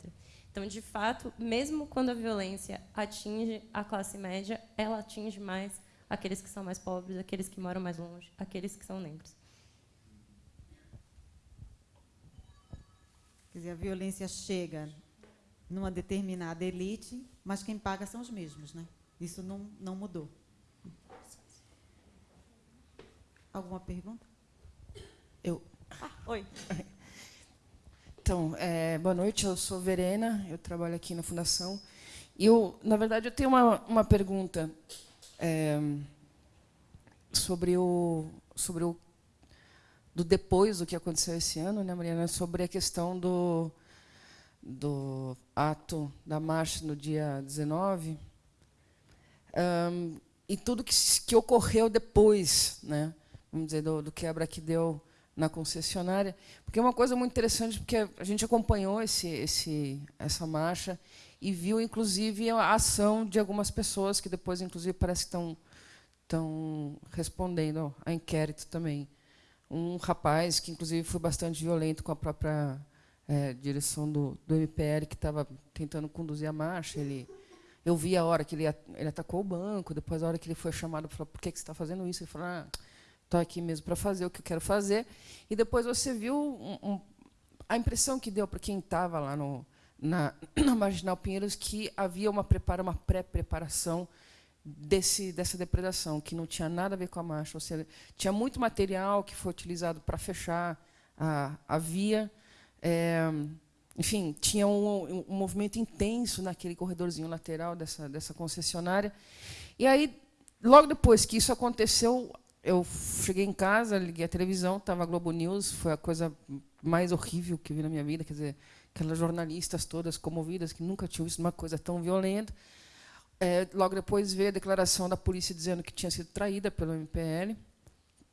Então, de fato, mesmo quando a violência atinge a classe média, ela atinge mais aqueles que são mais pobres, aqueles que moram mais longe, aqueles que são negros. Quer dizer, a violência chega numa determinada elite, mas quem paga são os mesmos, né? Isso não, não mudou. Alguma pergunta? Eu. Ah, oi. *laughs* Então, é, boa noite, eu sou Verena, eu trabalho aqui na Fundação. E, eu, na verdade, eu tenho uma, uma pergunta é, sobre, o, sobre o do depois do que aconteceu esse ano, né, Mariana, sobre a questão do, do ato da marcha no dia 19 um, e tudo que, que ocorreu depois, né, vamos dizer, do, do quebra que deu na concessionária, porque é uma coisa muito interessante, porque a gente acompanhou esse, esse, essa marcha e viu, inclusive, a ação de algumas pessoas que depois, inclusive, parece que estão, estão respondendo a inquérito também. Um rapaz que, inclusive, foi bastante violento com a própria é, direção do, do MPL, que estava tentando conduzir a marcha. Ele, eu vi a hora que ele, ele atacou o banco, depois a hora que ele foi chamado, falou, por que, que você está fazendo isso? Ele falou, ah, estou aqui mesmo para fazer o que eu quero fazer. E depois você viu um, um, a impressão que deu para quem estava lá no, na, *clears throat* na Marginal Pinheiros que havia uma prepara, uma pré-preparação desse dessa depredação, que não tinha nada a ver com a marcha. Ou seja, tinha muito material que foi utilizado para fechar a, a via. É, enfim, tinha um, um, movimento intenso naquele corredorzinho lateral dessa, dessa concessionária. E aí, logo depois que isso aconteceu, eu cheguei em casa, liguei a televisão, estava a Globo News, foi a coisa mais horrível que vi na minha vida, quer dizer, aquelas jornalistas todas comovidas que nunca tinham visto uma coisa tão violenta. É, logo depois veio a declaração da polícia dizendo que tinha sido traída pelo MPL.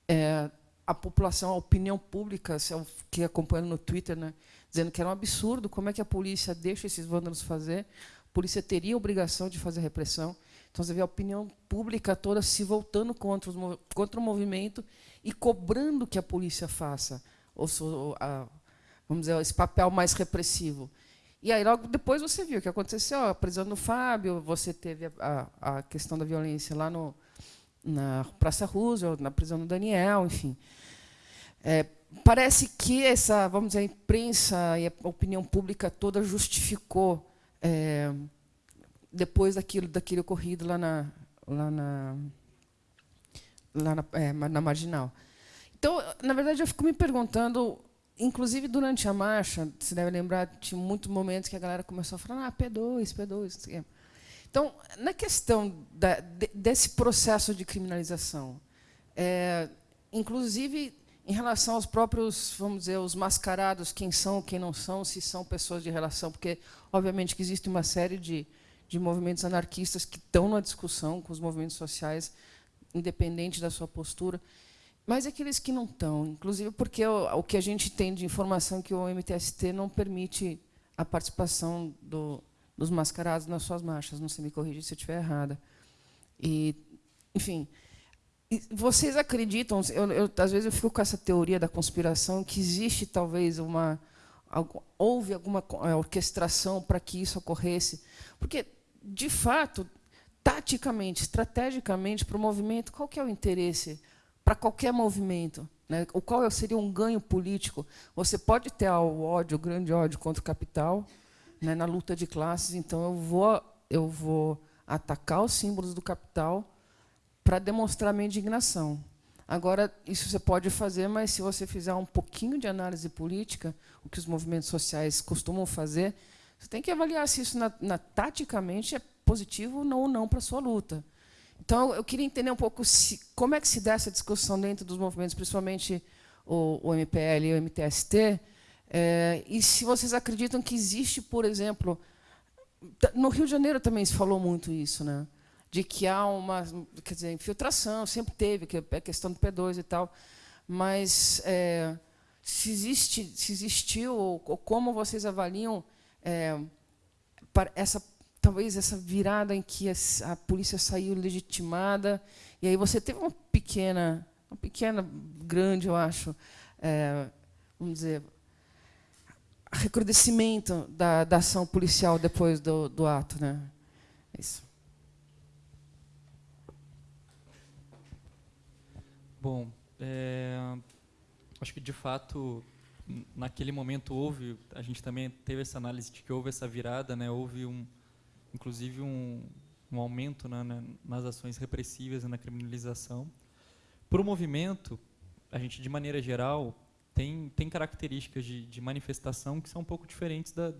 É, a população, a opinião pública, que acompanhando no Twitter, né, dizendo que era um absurdo, como é que a polícia deixa esses vândalos fazer? A polícia teria a obrigação de fazer repressão. Então, você vê a opinião pública toda se voltando contra, os, contra o movimento e cobrando que a polícia faça ou, a, vamos dizer, esse papel mais repressivo. E aí, logo depois, você viu o que aconteceu, a prisão do Fábio, você teve a, a questão da violência lá no, na Praça Roosevelt, na prisão do Daniel, enfim. É, parece que essa, vamos dizer, a imprensa e a opinião pública toda justificou é, depois daquilo, daquele ocorrido lá na, lá na, lá na, é, na marginal. Então, na verdade, eu fico me perguntando, inclusive durante a marcha, você deve lembrar, tinha muitos momentos que a galera começou a falar, ah, P2, P2. Então, na questão da, de, desse processo de criminalização, é, inclusive em relação aos próprios, vamos dizer, os mascarados, quem são, quem não são, se são pessoas de relação, porque, obviamente, que existe uma série de, de movimentos anarquistas que estão na discussão com os movimentos sociais, independente da sua postura, mas aqueles que não estão, inclusive porque o, o, que a gente tem de informação é que o MTST não permite a participação do, dos mascarados nas suas marchas. Não sei me corrigir se eu estiver errada. E, enfim, vocês acreditam? Eu, eu, às vezes eu fico com essa teoria da conspiração que existe talvez uma houve alguma é, orquestração para que isso ocorresse, porque de fato, taticamente, estrategicamente para o movimento, qual que é o interesse para qualquer movimento? Né? O qual seria um ganho político? Você pode ter o ódio, o grande ódio contra o capital, né, na luta de classes. Então eu vou, eu vou atacar os símbolos do capital para demonstrar minha indignação. Agora, isso você pode fazer, mas se você fizer um pouquinho de análise política, o que os movimentos sociais costumam fazer, você tem que avaliar se isso, na, na, taticamente, é positivo ou não, não para a sua luta. Então, eu queria entender um pouco se, como é que se dá essa discussão dentro dos movimentos, principalmente o, o MPL e o MTST, é, e se vocês acreditam que existe, por exemplo, no Rio de Janeiro também se falou muito isso, né? de que há uma quer dizer, infiltração, sempre teve, que é questão do P2 e tal, mas é, se, existe, se existiu, ou, ou como vocês avaliam é, essa talvez essa virada em que a, polícia saiu legitimada, e aí você teve uma pequena, uma pequena, grande, eu acho, é, vamos dizer, recrudescimento da, da ação policial depois do, do ato. Né? É isso. Bom, é, acho que de fato naquele momento houve, a gente também teve essa análise de que houve essa virada, né? Houve um, inclusive um, um aumento na, na, nas ações repressivas e na criminalização. Para o movimento, a gente de maneira geral tem tem características de, de manifestação que são um pouco diferentes da,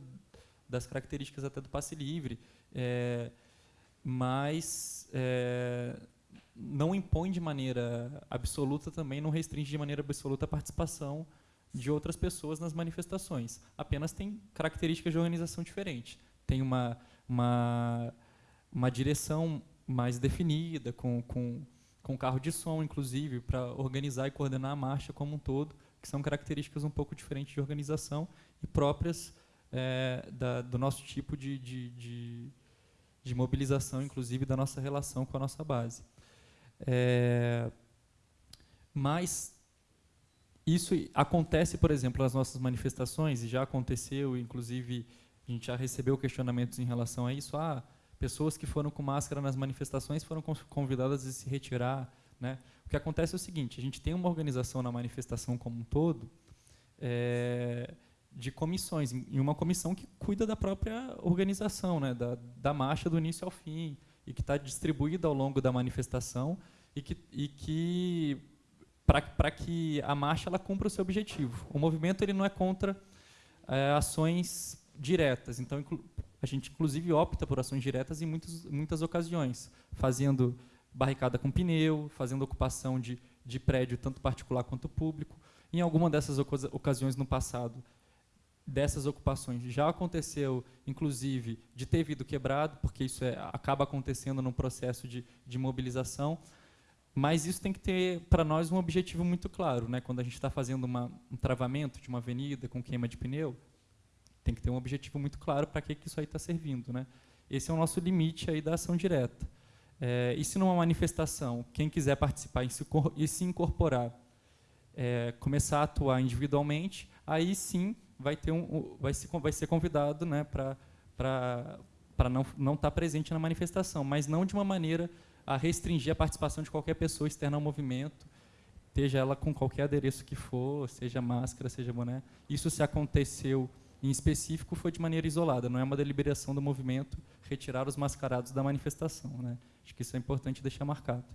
das características até do passe livre, é, mas é, não impõe de maneira absoluta também, não restringe de maneira absoluta a participação de outras pessoas nas manifestações. Apenas tem características de organização diferentes. Tem uma, uma, uma direção mais definida, com, com, com carro de som, inclusive, para organizar e coordenar a marcha como um todo, que são características um pouco diferentes de organização e próprias é, da, do nosso tipo de, de, de, de mobilização, inclusive da nossa relação com a nossa base. É, mas isso acontece, por exemplo, nas nossas manifestações, e já aconteceu, inclusive a gente já recebeu questionamentos em relação a isso. Ah, pessoas que foram com máscara nas manifestações foram convidadas a se retirar. Né? O que acontece é o seguinte, a gente tem uma organização na manifestação como um todo, é, de comissões, em uma comissão que cuida da própria organização, né, da, da marcha do início ao fim, e que está distribuída ao longo da manifestação e que, e que para que a marcha ela cumpra o seu objetivo. O movimento ele não é contra é, ações diretas, então a gente inclusive opta por ações diretas em muitas, ocasiões, fazendo barricada com pneu, fazendo ocupação de, de prédio tanto particular quanto público. Em alguma dessas ocasiões no passado, dessas ocupações. Já aconteceu, inclusive, de ter vidro quebrado, porque isso é, acaba acontecendo no processo de, de mobilização, mas isso tem que ter, para nós, um objetivo muito claro. Né? Quando a gente está fazendo uma, um travamento de uma avenida com queima de pneu, tem que ter um objetivo muito claro para que, que isso aí está servindo. Né? Esse é o nosso limite aí da ação direta. É, e se numa manifestação, quem quiser participar e se, e se incorporar, é, começar a atuar individualmente, aí sim vai ter um, vai ser, vai ser convidado, né, para não não estar tá presente na manifestação, mas não de uma maneira a restringir a participação de qualquer pessoa externa ao movimento, seja ela com qualquer adereço que for, seja máscara, seja boné. Isso se aconteceu em específico foi de maneira isolada, não é uma deliberação do movimento retirar os mascarados da manifestação, né? Acho que isso é importante deixar marcado.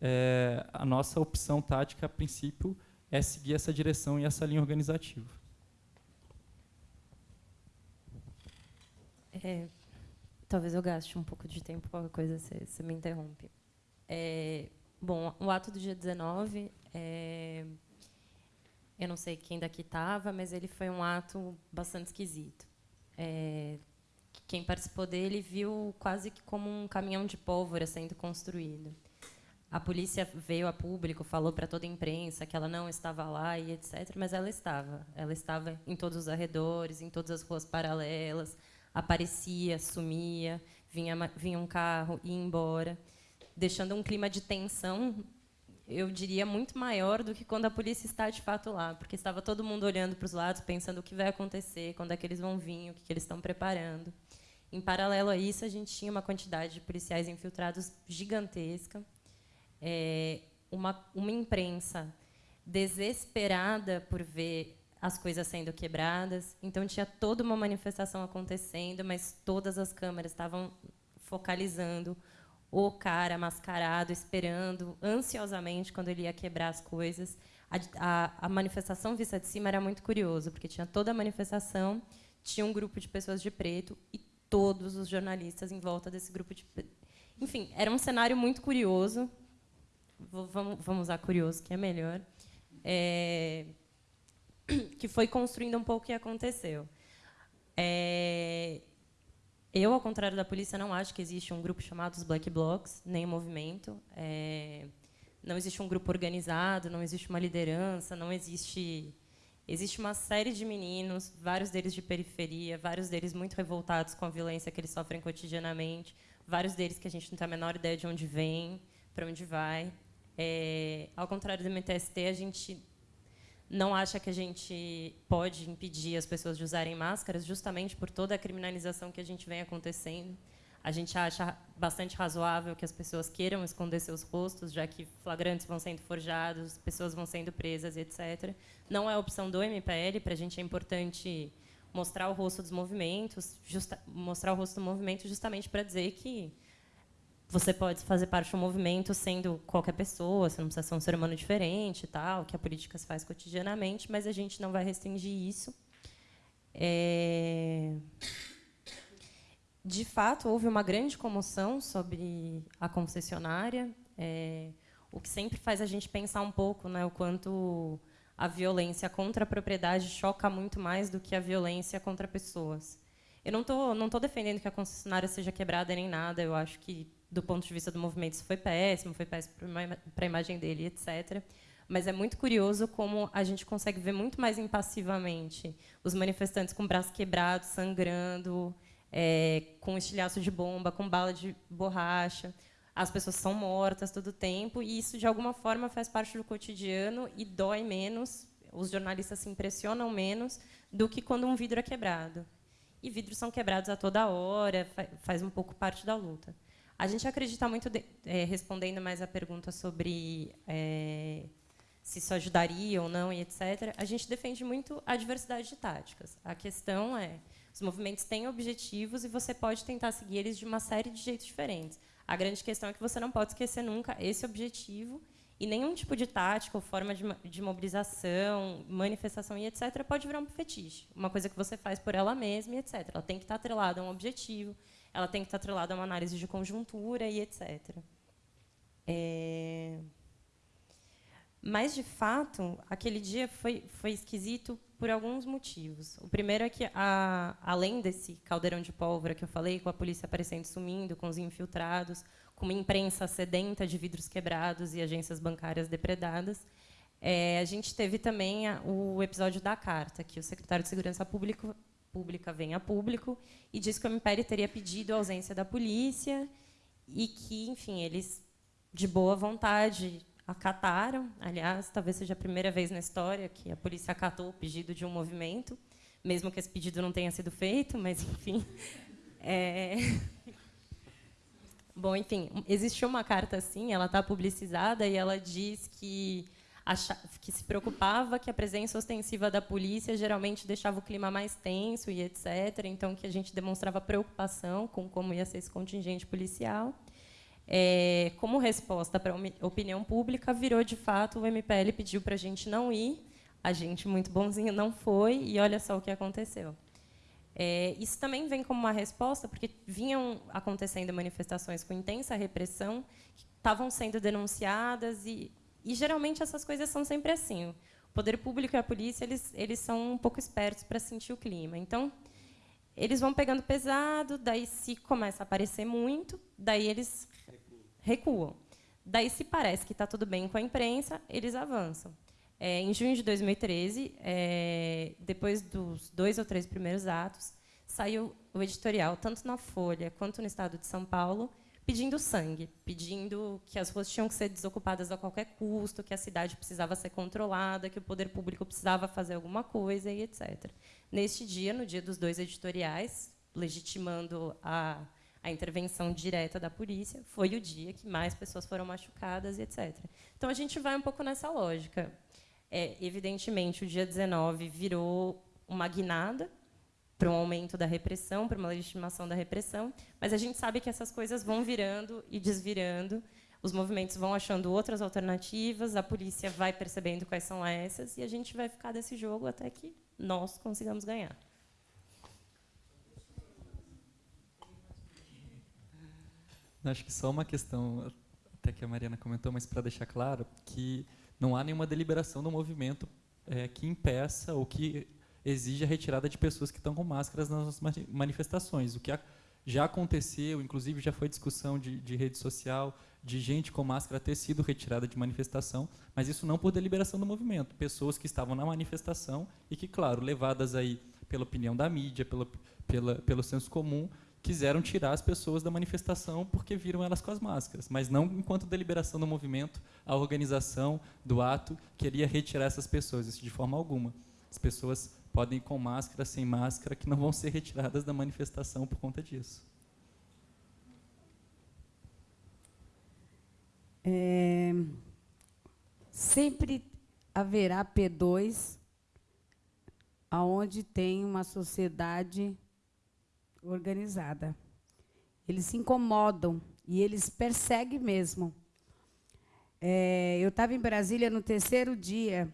É, a nossa opção tática, a princípio, é seguir essa direção e essa linha organizativa. É, talvez eu gaste um pouco de tempo, qualquer coisa você, você me interrompe. É, bom, o ato do dia 19, é, eu não sei quem daqui estava, mas ele foi um ato bastante esquisito. É, quem participou dele viu quase que como um caminhão de pólvora sendo construído. A polícia veio a público, falou para toda a imprensa que ela não estava lá e etc, mas ela estava. Ela estava em todos os arredores, em todas as ruas paralelas, aparecia, sumia, vinha, vinha um carro, ia embora, deixando um clima de tensão, eu diria, muito maior do que quando a polícia está de fato lá, porque estava todo mundo olhando para os lados, pensando o que vai acontecer, quando é que eles vão vir, o que, que eles estão preparando. Em paralelo a isso, a gente tinha uma quantidade de policiais infiltrados gigantesca, é, uma, uma imprensa desesperada por ver as coisas sendo quebradas. Então tinha toda uma manifestação acontecendo, mas todas as câmeras estavam focalizando o cara mascarado, esperando ansiosamente quando ele ia quebrar as coisas. A, a, a manifestação vista de cima era muito curioso, porque tinha toda a manifestação, tinha um grupo de pessoas de preto e todos os jornalistas em volta desse grupo de enfim era um cenário muito curioso vamos, vamos usar curioso que é melhor é, *clears throat* que foi construindo um pouco o que aconteceu. É, eu, ao contrário da polícia, não acho que existe um grupo chamado os Black Blocs, nem um movimento. É, não existe um grupo organizado, não existe uma liderança, não existe... Existe uma série de meninos, vários deles de periferia, vários deles muito revoltados com a violência que eles sofrem cotidianamente, vários deles que a gente não tem a menor ideia de onde vem, para onde vai. É, ao contrário do MTST, a gente não acha que a gente pode impedir as pessoas de usarem máscaras, justamente por toda a criminalização que a gente vem acontecendo. A gente acha bastante razoável que as pessoas queiram esconder seus rostos, já que flagrantes vão sendo forjados, pessoas vão sendo presas, etc. Não é opção do MPL, para a gente é importante mostrar o rosto dos movimentos, mostrar o rosto do movimento justamente para dizer que você pode fazer parte de um movimento sendo qualquer pessoa, você não precisa ser um ser humano diferente e tal, que a política se faz cotidianamente, mas a gente não vai restringir isso. É... De fato, houve uma grande comoção sobre a concessionária, é... o que sempre faz a gente pensar um pouco né, o quanto a violência contra a propriedade choca muito mais do que a violência contra pessoas. Eu não estou não tô defendendo que a concessionária seja quebrada nem nada, eu acho que do ponto de vista do movimento, isso foi péssimo, foi péssimo para a imagem dele, etc. Mas é muito curioso como a gente consegue ver muito mais impassivamente os manifestantes com braços quebrados, sangrando, é, com estilhaço de bomba, com bala de borracha. As pessoas são mortas todo o tempo, e isso, de alguma forma, faz parte do cotidiano e dói menos, os jornalistas se impressionam menos do que quando um vidro é quebrado. E vidros são quebrados a toda hora, faz um pouco parte da luta. A gente acredita muito, de, é, respondendo mais a pergunta sobre é, se isso ajudaria ou não e etc., a gente defende muito a diversidade de táticas. A questão é, os movimentos têm objetivos e você pode tentar seguir eles de uma série de jeitos diferentes. A grande questão é que você não pode esquecer nunca esse objetivo e nenhum tipo de tática ou forma de, de mobilização, manifestação e etc. pode virar um fetiche, uma coisa que você faz por ela mesma e etc. Ela tem que estar atrelada a um objetivo, ela tem que estar atrelada a uma análise de conjuntura e etc. É... Mas, de fato, aquele dia foi, foi esquisito por alguns motivos. O primeiro é que, a, além desse caldeirão de pólvora que eu falei, com a polícia aparecendo sumindo, com os infiltrados, com uma imprensa sedenta de vidros quebrados e agências bancárias depredadas, é, a gente teve também a, o episódio da carta, que o secretário de Segurança Pública Pública vem a público e diz que o Império teria pedido a ausência da polícia e que, enfim, eles, de boa vontade, acataram. Aliás, talvez seja a primeira vez na história que a polícia acatou o pedido de um movimento, mesmo que esse pedido não tenha sido feito, mas, enfim. *laughs* É... *laughs* Bom, enfim, existiu uma carta assim, ela está publicizada e ela diz que que se preocupava que a presença ostensiva da polícia geralmente deixava o clima mais tenso e etc. Então, que a gente demonstrava preocupação com como ia ser esse contingente policial. É, como resposta para a opinião pública, virou de fato o MPL pediu para a gente não ir, a gente muito bonzinho não foi e olha só o que aconteceu. É, isso também vem como uma resposta porque vinham acontecendo manifestações com intensa repressão que estavam sendo denunciadas e e geralmente essas coisas são sempre assim. O poder público e a polícia eles, eles são um pouco espertos para sentir o clima. Então, eles vão pegando pesado, daí se começa a aparecer muito, daí eles recuam. Daí, se parece que está tudo bem com a imprensa, eles avançam. É, em junho de 2013, é, depois dos dois ou três primeiros atos, saiu o editorial, tanto na Folha quanto no Estado de São Paulo, pedindo sangue, pedindo que as ruas tinham que ser desocupadas a qualquer custo, que a cidade precisava ser controlada, que o poder público precisava fazer alguma coisa e etc. Neste dia, no dia dos dois editoriais, legitimando a, a intervenção direta da polícia, foi o dia que mais pessoas foram machucadas e etc. Então, a gente vai um pouco nessa lógica. É, evidentemente, o dia 19 virou uma guinada, para um aumento da repressão, para uma legitimação da repressão, mas a gente sabe que essas coisas vão virando e desvirando, os movimentos vão achando outras alternativas, a polícia vai percebendo quais são essas, e a gente vai ficar desse jogo até que nós consigamos ganhar. Acho que só uma questão, até que a Mariana comentou, mas para deixar claro, que não há nenhuma deliberação do movimento é, que impeça ou que exige a retirada de pessoas que estão com máscaras nas manifestações. O que já aconteceu, inclusive já foi discussão de, de rede social, de gente com máscara ter sido retirada de manifestação, mas isso não por deliberação do movimento. Pessoas que estavam na manifestação e que, claro, levadas aí pela opinião da mídia, pelo, pela, pelo senso comum, quiseram tirar as pessoas da manifestação porque viram elas com as máscaras, mas não enquanto deliberação do movimento, a organização do ato queria retirar essas pessoas, isso de forma alguma. As pessoas podem ir com máscara, sem máscara, que não vão ser retiradas da manifestação por conta disso. É, sempre haverá P2 aonde tem uma sociedade organizada. Eles se incomodam e eles perseguem mesmo. É, eu estava em Brasília no terceiro dia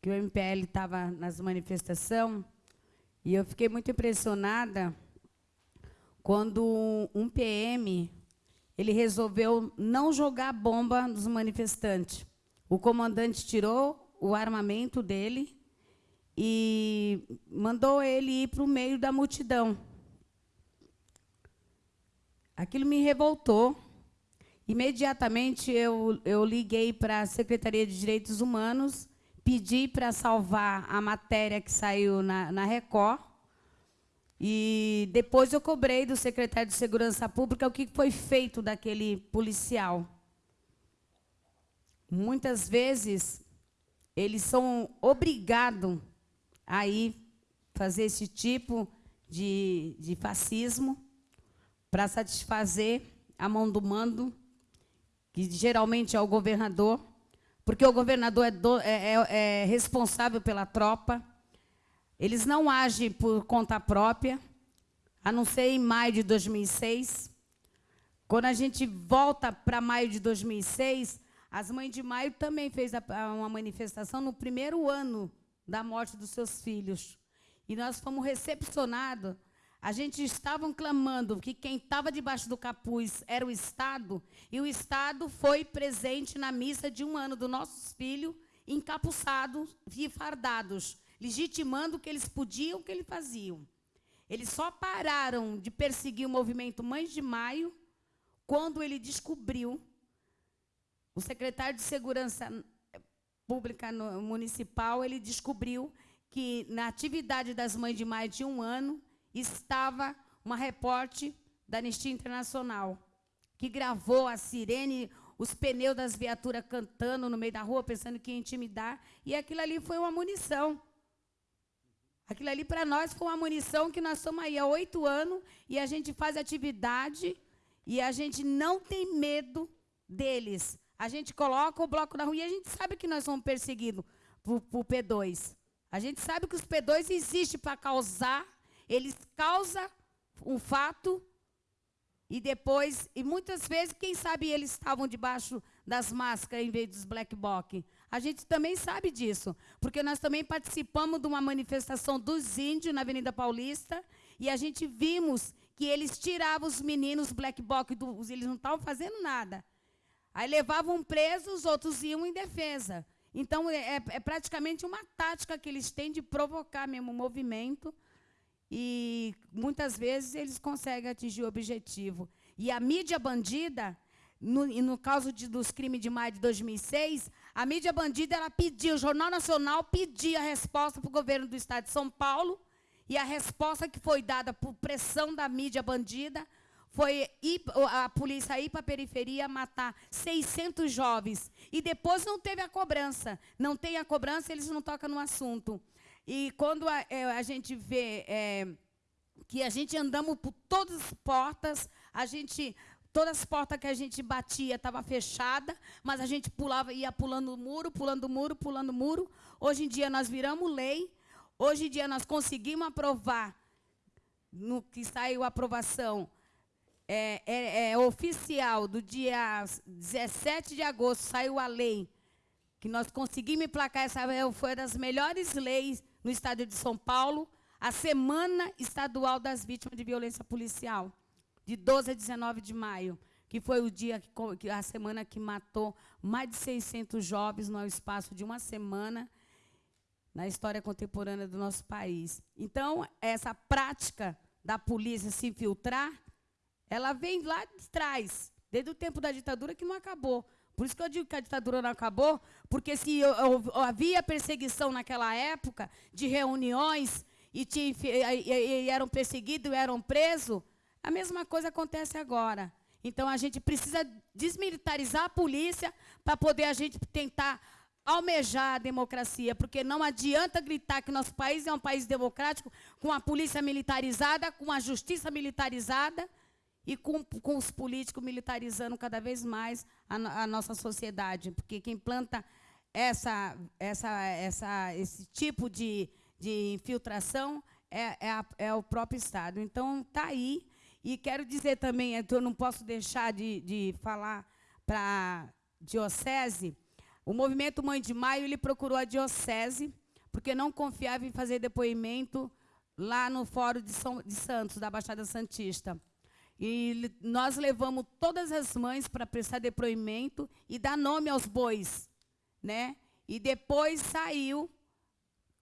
que o MPL estava nas manifestações, e eu fiquei muito impressionada quando um PM ele resolveu não jogar bomba nos manifestantes. O comandante tirou o armamento dele e mandou ele ir para o meio da multidão. Aquilo me revoltou. Imediatamente eu, eu liguei para a Secretaria de Direitos Humanos pedi para salvar a matéria que saiu na, na Record. E depois eu cobrei do secretário de Segurança Pública o que foi feito daquele policial. Muitas vezes eles são obrigados a ir fazer esse tipo de, de fascismo para satisfazer a mão do mando, que geralmente é o governador porque o governador é, do, é, é, é responsável pela tropa. Eles não agem por conta própria, a não ser em maio de 2006. Quando a gente volta para maio de 2006, as mães de maio também fez uma manifestação no primeiro ano da morte dos seus filhos. E nós fomos recepcionados a gente estavam clamando que quem estava debaixo do capuz era o Estado, e o Estado foi presente na missa de um ano dos nossos filhos, encapuçados e fardados, legitimando o que eles podiam, o que eles faziam. Eles só pararam de perseguir o movimento Mães de Maio quando ele descobriu, o secretário de Segurança Pública Municipal, ele descobriu que na atividade das Mães de Maio de um ano, estava uma repórter da Anistia Internacional, que gravou a sirene, os pneus das viaturas cantando no meio da rua, pensando que ia intimidar, e aquilo ali foi uma munição. Aquilo ali, para nós, foi uma munição que nós estamos aí há oito anos e a gente faz atividade e a gente não tem medo deles. A gente coloca o bloco na rua e a gente sabe que nós somos perseguidos por P2. A gente sabe que os P2 existem para causar eles causam um fato e depois, e muitas vezes, quem sabe eles estavam debaixo das máscaras em vez dos black box. A gente também sabe disso, porque nós também participamos de uma manifestação dos índios na Avenida Paulista e a gente vimos que eles tiravam os meninos black box, eles não estavam fazendo nada. Aí levavam presos, outros iam em defesa. Então, é, é praticamente uma tática que eles têm de provocar mesmo o movimento e muitas vezes eles conseguem atingir o objetivo. E a mídia bandida, no, no caso de, dos crimes de maio de 2006, a mídia bandida ela pediu, o Jornal Nacional pedia a resposta para o governo do Estado de São Paulo E a resposta que foi dada por pressão da mídia bandida foi ir, a polícia ir para a periferia matar 600 jovens. E depois não teve a cobrança. Não tem a cobrança, eles não tocam no assunto. E quando a, é, a gente vê é, que a gente andamos por todas as portas, a gente todas as portas que a gente batia estavam fechadas, mas a gente pulava, ia pulando muro, pulando muro, pulando muro. Hoje em dia nós viramos lei. Hoje em dia nós conseguimos aprovar, no que saiu a aprovação, é, é, é, oficial do dia 17 de agosto, saiu a lei, que nós conseguimos emplacar, essa foi uma das melhores leis no estado de São Paulo, a Semana Estadual das Vítimas de Violência Policial, de 12 a 19 de maio, que foi o dia, que, a semana que matou mais de 600 jovens no espaço de uma semana, na história contemporânea do nosso país. Então, essa prática da polícia se infiltrar, ela vem lá de trás, desde o tempo da ditadura que não acabou. Por isso que eu digo que a ditadura não acabou, porque se havia perseguição naquela época de reuniões e, tinha, e, e eram perseguidos, eram presos, a mesma coisa acontece agora. Então a gente precisa desmilitarizar a polícia para poder a gente tentar almejar a democracia, porque não adianta gritar que nosso país é um país democrático com a polícia militarizada, com a justiça militarizada e com, com os políticos militarizando cada vez mais a, a nossa sociedade, porque quem planta essa, essa, essa, esse tipo de, de infiltração é, é, a, é o próprio Estado. Então, está aí. E quero dizer também, eu não posso deixar de, de falar para a diocese, o movimento Mãe de Maio ele procurou a diocese, porque não confiava em fazer depoimento lá no Fórum de, São, de Santos, da Baixada Santista. E nós levamos todas as mães para prestar depoimento e dar nome aos bois. Né? E depois saiu,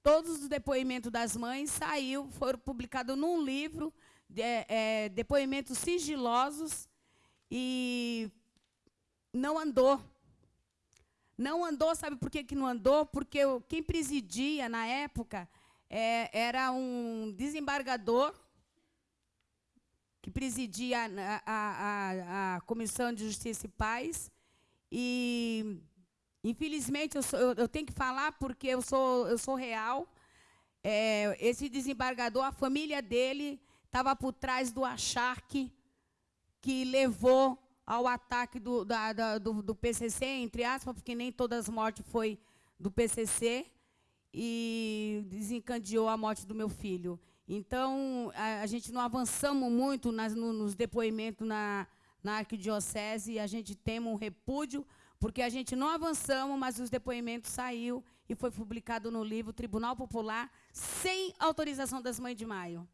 todos os depoimentos das mães saiu, foram publicados num livro, é, é, depoimentos sigilosos, e não andou. Não andou, sabe por que, que não andou? Porque quem presidia na época é, era um desembargador que presidia a, a, a, Comissão de Justiça e Paz. E, infelizmente, eu, sou, eu, eu, tenho que falar porque eu sou, eu sou real. É, esse desembargador, a família dele estava por trás do acharque que levou ao ataque do, da, da, do, do, PCC, entre aspas, porque nem todas as mortes foi do PCC, e desencadeou a morte do meu filho. Então, a, a gente não avançamos muito nas, no, nos depoimentos na, na arquidiocese e a gente tem um repúdio, porque a gente não avançamos, mas os depoimentos saiu e foi publicado no livro Tribunal Popular, sem autorização das Mães de Maio.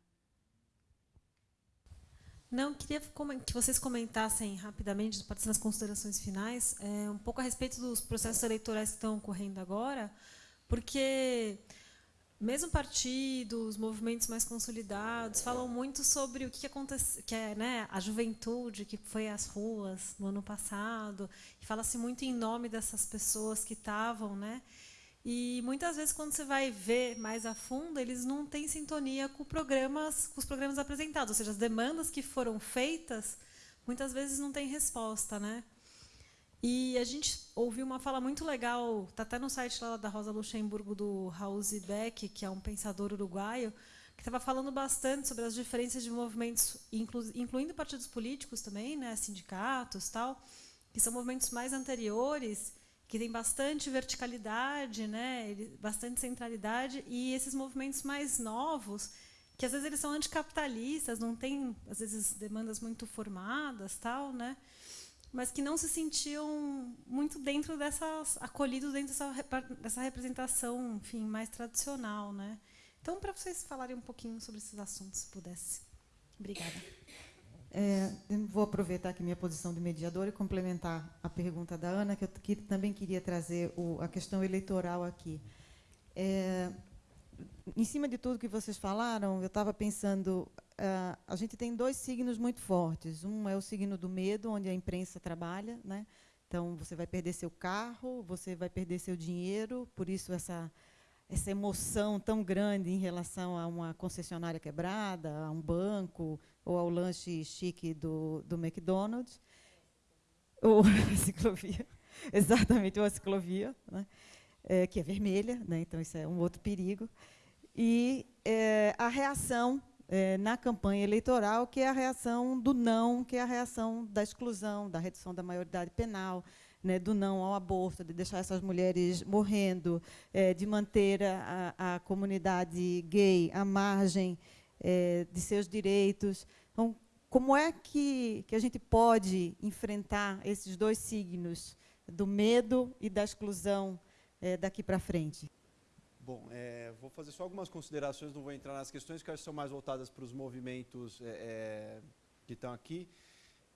Não, queria que vocês comentassem rapidamente, partir das considerações finais, é, um pouco a respeito dos processos eleitorais que estão ocorrendo agora, porque mesmo partidos, movimentos mais consolidados, falam muito sobre o que acontece, que é né, a juventude que foi às ruas no ano passado, e fala-se muito em nome dessas pessoas que estavam, né? E muitas vezes quando você vai ver mais a fundo, eles não têm sintonia com programas, com os programas apresentados, ou seja, as demandas que foram feitas, muitas vezes não têm resposta, né? E a gente ouviu uma fala muito legal, está até no site lá da Rosa Luxemburgo, do Raul Zibek, que é um pensador uruguaio, que estava falando bastante sobre as diferenças de movimentos, inclu, incluindo partidos políticos também, né, sindicatos tal, que são movimentos mais anteriores, que têm bastante verticalidade, né, bastante centralidade, e esses movimentos mais novos, que às vezes eles são anticapitalistas, não têm, às vezes, demandas muito formadas, tal, né? Mas que não se sentiam muito dentro dessas acolhidos dentro dessa, dessa representação, enfim, mais tradicional, né? Então, para vocês falarem um pouquinho sobre esses assuntos, se pudesse. Obrigada. É, vou aproveitar aqui minha posição de mediadora e complementar a pergunta da Ana, que eu que, também queria trazer o, a questão eleitoral aqui. É, em cima de tudo que vocês falaram, eu estava pensando, uh, a gente tem dois signos muito fortes. Um é o signo do medo, onde a imprensa trabalha, né? Então você vai perder seu carro, você vai perder seu dinheiro, por isso essa essa emoção tão grande em relação a uma concessionária quebrada, a um banco ou ao lanche chique do, do McDonald's, ou *laughs* a ciclovia, exatamente, ou a ciclovia, né? É, que é vermelha, né? então isso é um outro perigo, e é, a reação é, na campanha eleitoral, que é a reação do não, que é a reação da exclusão, da redução da maioridade penal, né, do não ao aborto, de deixar essas mulheres morrendo, é, de manter a, a, comunidade gay à margem é, de seus direitos. Então, como é que, que a gente pode enfrentar esses dois signos, do medo e da exclusão, é, daqui para frente? Bom, é, vou fazer só algumas considerações, não vou entrar nas questões que acho que são mais voltadas para os movimentos é, é que estão aqui.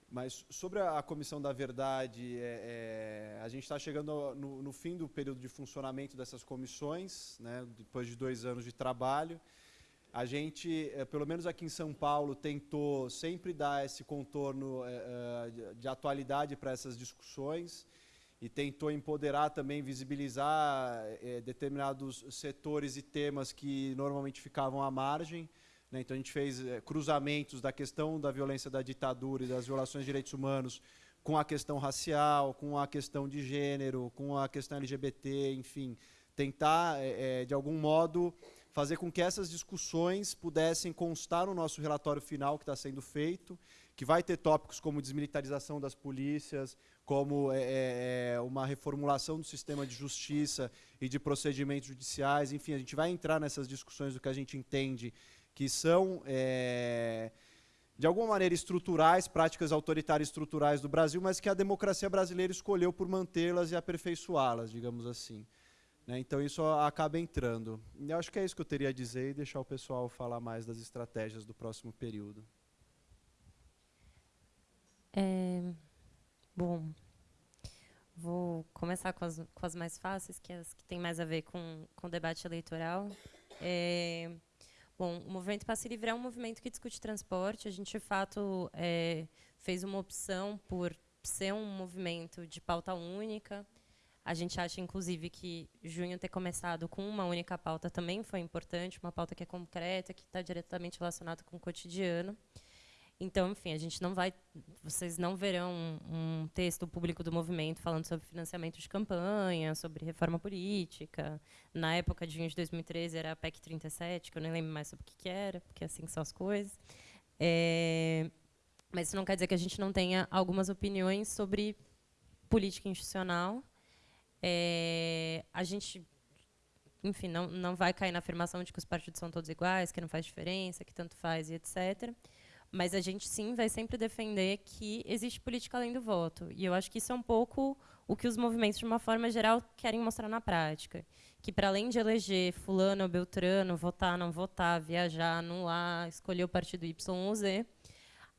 Mas sobre a Comissão da Verdade, é, é, a gente está chegando no, no, fim do período de funcionamento dessas comissões, né, depois de dois anos de trabalho. A gente, é, pelo menos aqui em São Paulo, tentou sempre dar esse contorno é, é, de, de atualidade para essas discussões e tentou empoderar também, visibilizar é, determinados setores e temas que normalmente ficavam à margem. Né? Então a gente fez é, cruzamentos da questão da violência da ditadura e das violações de direitos humanos com a questão racial, com a questão de gênero, com a questão LGBT, enfim, tentar é, de algum modo fazer com que essas discussões pudessem constar no nosso relatório final que está sendo feito, que vai ter tópicos como desmilitarização das polícias, como é, é, uma reformulação do sistema de justiça e de procedimentos judiciais. Enfim, a gente vai entrar nessas discussões do que a gente entende que são, é, de alguma maneira, estruturais, práticas autoritárias estruturais do Brasil, mas que a democracia brasileira escolheu por mantê-las e aperfeiçoá-las, digamos assim. Né? Então, isso acaba entrando. Eu acho que é isso que eu teria a dizer e deixar o pessoal falar mais das estratégias do próximo período. É, bom, vou começar com as, com as mais fáceis, que é as que têm mais a ver com, com o debate eleitoral. É, Bom, o Movimento Passe Livre é um movimento que discute transporte. A gente, de fato, é, fez uma opção por ser um movimento de pauta única. A gente acha, inclusive, que junho ter começado com uma única pauta também foi importante, uma pauta que é concreta, que está diretamente relacionada com o cotidiano. Então, enfim, a gente não vai, vocês não verão um, texto público do movimento falando sobre financiamento de campanha, sobre reforma política. Na época de junho de 2013 era a PEC 37, que eu nem lembro mais sobre o que, que era, porque assim são as coisas. É, mas isso não quer dizer que a gente não tenha algumas opiniões sobre política institucional. É, a gente, enfim, não, não vai cair na afirmação de que os partidos são todos iguais, que não faz diferença, que tanto faz e etc. Mas a gente sim vai sempre defender que existe política além do voto. E eu acho que isso é um pouco o que os movimentos, de uma forma geral, querem mostrar na prática. Que, para além de eleger fulano ou beltrano, votar, não votar, viajar, anular, escolher o partido Y ou Z,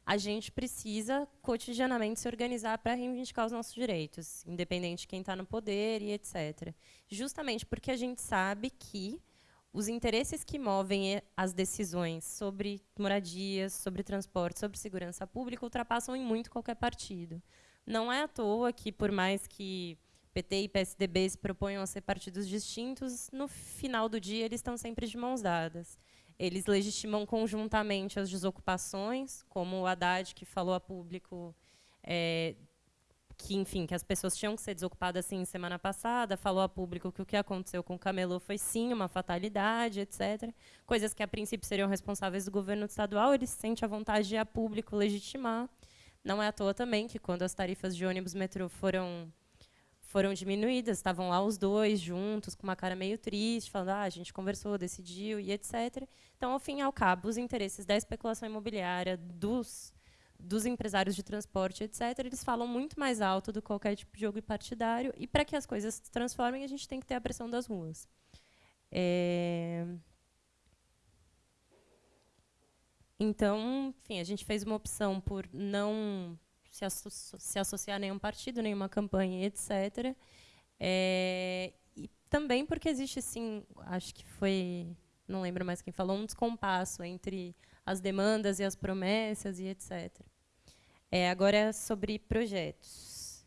a gente precisa, cotidianamente, se organizar para reivindicar os nossos direitos, independente de quem está no poder e etc. Justamente porque a gente sabe que os interesses que movem as decisões sobre moradias, sobre transporte, sobre segurança pública ultrapassam em muito qualquer partido. Não é à toa que, por mais que PT e PSDB se proponham a ser partidos distintos, no final do dia eles estão sempre de mãos dadas. Eles legitimam conjuntamente as desocupações, como o Haddad, que falou a público é, que, enfim, que as pessoas tinham que ser desocupadas assim semana passada, falou a público que o que aconteceu com o Camelô foi sim uma fatalidade, etc. Coisas que a princípio seriam responsáveis do governo estadual, ele se sente à vontade de a público legitimar. Não é à toa também que quando as tarifas de ônibus metrô foram foram diminuídas, estavam lá os dois juntos, com uma cara meio triste, falando, ah, a gente conversou, decidiu e etc. Então, ao fim e ao cabo, os interesses da especulação imobiliária, dos dos empresários de transporte, etc., eles falam muito mais alto do que qualquer tipo de jogo partidário. E para que as coisas se transformem, a gente tem que ter a pressão das ruas. É... Então, enfim, a gente fez uma opção por não se, asso se associar a nenhum partido, nenhuma campanha, etc. É... E também porque existe, sim, acho que foi, não lembro mais quem falou, um descompasso entre as demandas e as promessas e etc. É, agora, sobre projetos.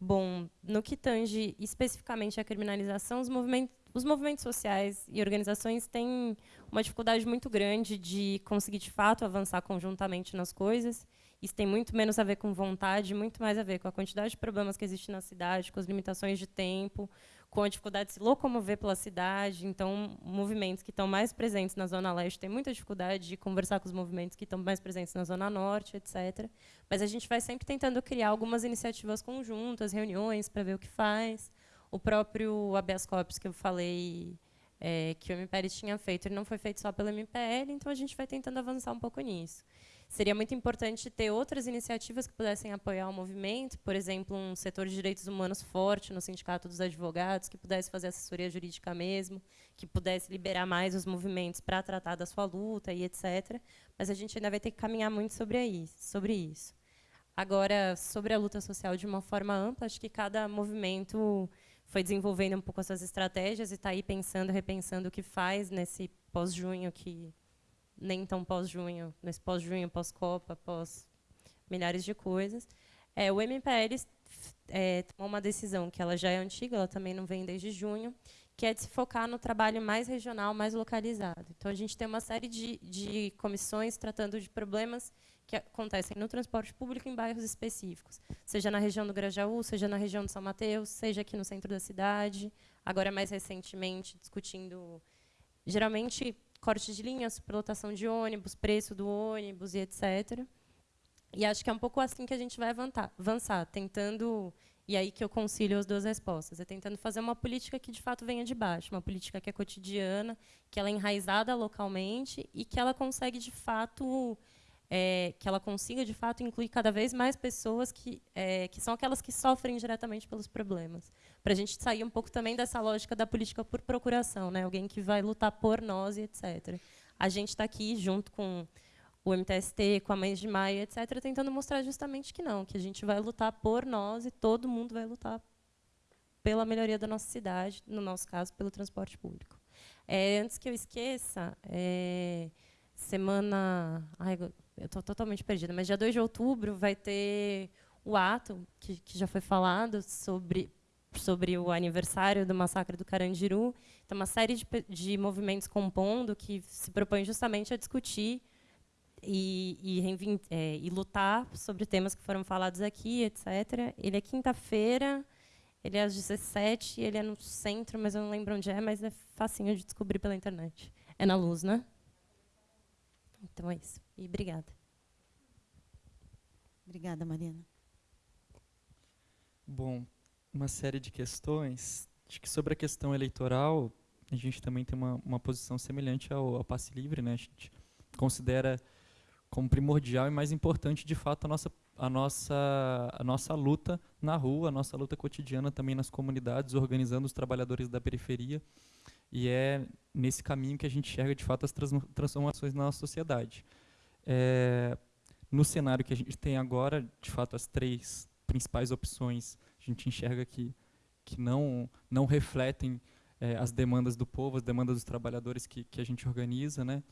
Bom, no que tange especificamente a criminalização, os movimentos, os movimentos sociais e organizações têm uma dificuldade muito grande de conseguir, de fato, avançar conjuntamente nas coisas. Isso tem muito menos a ver com vontade, muito mais a ver com a quantidade de problemas que existe na cidade, com as limitações de tempo, com a dificuldade de se locomover pela cidade. Então, movimentos que estão mais presentes na Zona Leste têm muita dificuldade de conversar com os movimentos que estão mais presentes na Zona Norte, etc. Mas a gente vai sempre tentando criar algumas iniciativas conjuntas, reuniões, para ver o que faz. O próprio habeas corpus que eu falei é, que o MPL tinha feito, ele não foi feito só pelo MPL, então a gente vai tentando avançar um pouco nisso. Seria muito importante ter outras iniciativas que pudessem apoiar o movimento, por exemplo, um setor de direitos humanos forte no Sindicato dos Advogados, que pudesse fazer assessoria jurídica mesmo, que pudesse liberar mais os movimentos para tratar da sua luta e etc. Mas a gente ainda vai ter que caminhar muito sobre isso. Sobre isso. Agora, sobre a luta social de uma forma ampla, acho que cada movimento foi desenvolvendo um pouco as suas estratégias e está aí pensando, repensando o que faz nesse pós-junho, que nem tão pós-junho, nesse pós-junho, pós-Copa, pós milhares de coisas. É, o MPL é, tomou uma decisão que ela já é antiga, ela também não vem desde junho, que é de se focar no trabalho mais regional, mais localizado. Então, a gente tem uma série de, de comissões tratando de problemas que acontecem no transporte público em bairros específicos, seja na região do Grajaú, seja na região de São Mateus, seja aqui no centro da cidade, agora mais recentemente discutindo, geralmente, corte de linha, superlotação de ônibus, preço do ônibus e etc. E acho que é um pouco assim que a gente vai avançar, tentando e aí que eu concilio as duas respostas. É tentando fazer uma política que de fato venha de baixo, uma política que é cotidiana, que ela é enraizada localmente e que ela consegue de fato é, que ela consiga, de fato, incluir cada vez mais pessoas que, é, que são aquelas que sofrem diretamente pelos problemas. Para a gente sair um pouco também dessa lógica da política por procuração, né? alguém que vai lutar por nós e etc. A gente está aqui, junto com o MTST, com a Mães de Maio, etc., tentando mostrar justamente que não, que a gente vai lutar por nós e todo mundo vai lutar pela melhoria da nossa cidade, no nosso caso, pelo transporte público. É, antes que eu esqueça, é, semana... Ai, eu estou totalmente perdida, mas dia 2 de outubro vai ter o ato, que, que já foi falado, sobre, sobre o aniversário do massacre do Carandiru. Então, uma série de, de movimentos compondo que se propõem justamente a discutir e, e, é, e, lutar sobre temas que foram falados aqui, etc. Ele é quinta-feira, ele é às 17 ele é no centro, mas eu não lembro onde é, mas é facinho de descobrir pela internet. É na luz, né? Então é isso. E obrigada. Obrigada, Mariana. Bom, uma série de questões. Acho que sobre a questão eleitoral, a gente também tem uma, uma posição semelhante ao, ao passe livre, né? A gente considera como primordial e mais importante, de fato, a nossa, a nossa, a nossa luta na rua, a nossa luta cotidiana também nas comunidades, organizando os trabalhadores da periferia. E é nesse caminho que a gente enxerga, de fato, as transformações na nossa sociedade. É, no cenário que a gente tem agora, de fato, as três principais opções a gente enxerga que, que não, não refletem é, as demandas do povo, as demandas dos trabalhadores que, que a gente organiza, né?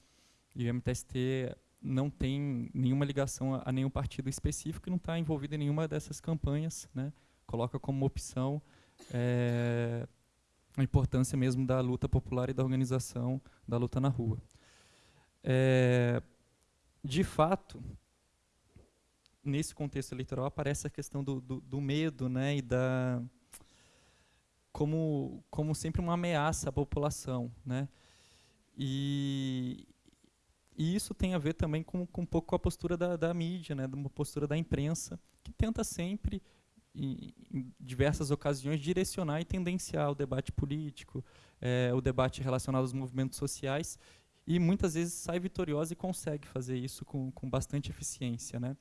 E o MTST não tem nenhuma ligação a, a nenhum partido específico e não está envolvido em nenhuma dessas campanhas, né? Coloca como opção é, a importância mesmo da luta popular e da organização da luta na rua. É, de fato, nesse contexto eleitoral aparece a questão do, do, do, medo né, e da como, como sempre uma ameaça à população. Né? E, e isso tem a ver também com, com um pouco com a postura da, da mídia, né, uma postura da imprensa, que tenta sempre, em, em diversas ocasiões, direcionar e tendenciar o debate político, é, o debate relacionado aos movimentos sociais, e muitas vezes sai vitoriosa e consegue fazer isso com, com bastante eficiência. Né?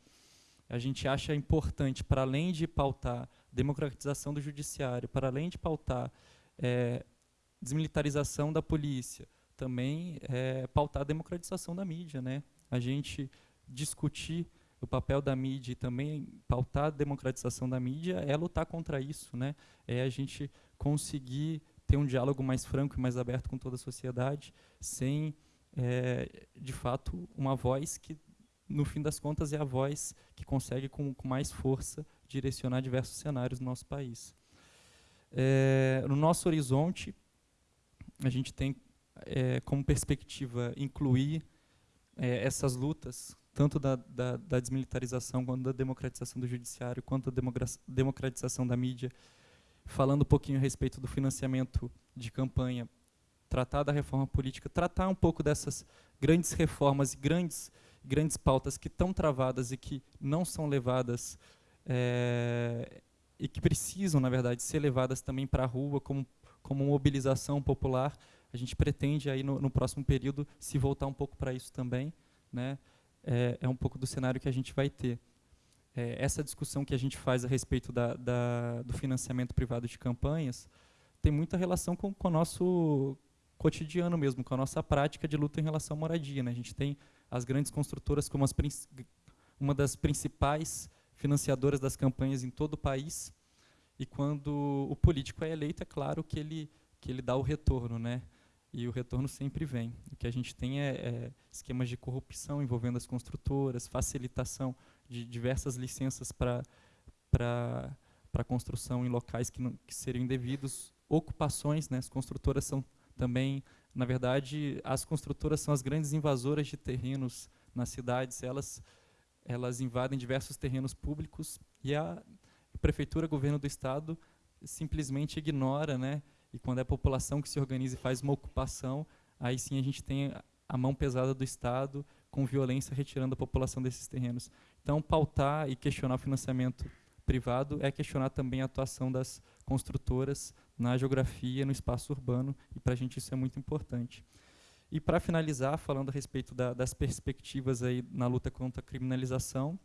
A gente acha importante, para além de pautar democratização do judiciário, para além de pautar é, desmilitarização da polícia, também é, pautar a democratização da mídia. Né? A gente discutir o papel da mídia e também pautar a democratização da mídia é lutar contra isso, né? É a gente conseguir ter um diálogo mais franco e mais aberto com toda a sociedade, sem é, de fato, uma voz que, no fim das contas, é a voz que consegue, com, com mais força, direcionar diversos cenários no nosso país. É, no nosso horizonte, a gente tem é, como perspectiva incluir é, essas lutas, tanto da, da, da, desmilitarização, quanto da democratização do judiciário, quanto da democratização da mídia, falando um pouquinho a respeito do financiamento de campanha, tratar da reforma política, tratar um pouco dessas grandes reformas e grandes, grandes pautas que estão travadas e que não são levadas é, e que precisam, na verdade, ser levadas também para a rua como, como mobilização popular. A gente pretende aí no, no próximo período se voltar um pouco para isso também, né? É, é, um pouco do cenário que a gente vai ter. É, essa discussão que a gente faz a respeito da, da, do financiamento privado de campanhas tem muita relação com, com nosso cotidiano mesmo, com a nossa prática de luta em relação à moradia. Né? A gente tem as grandes construtoras como as, uma das principais financiadoras das campanhas em todo o país. E quando o político é eleito, é claro que ele, que ele dá o retorno, né? E o retorno sempre vem. O que a gente tem é, é esquemas de corrupção envolvendo as construtoras, facilitação de diversas licenças para para construção em locais que, não, que seriam indevidos, ocupações, né? As construtoras são também, na verdade, as construtoras são as grandes invasoras de terrenos nas cidades. Elas elas invadem diversos terrenos públicos e a prefeitura, governo do estado simplesmente ignora, né? E quando é a população que se organiza e faz uma ocupação, aí sim a gente tem a mão pesada do estado com violência retirando a população desses terrenos. Então, pautar e questionar o financiamento privado é questionar também a atuação das construtoras na geografia, no espaço urbano, e para a gente isso é muito importante. E para finalizar, falando a respeito da, das perspectivas aí na luta contra a criminalização,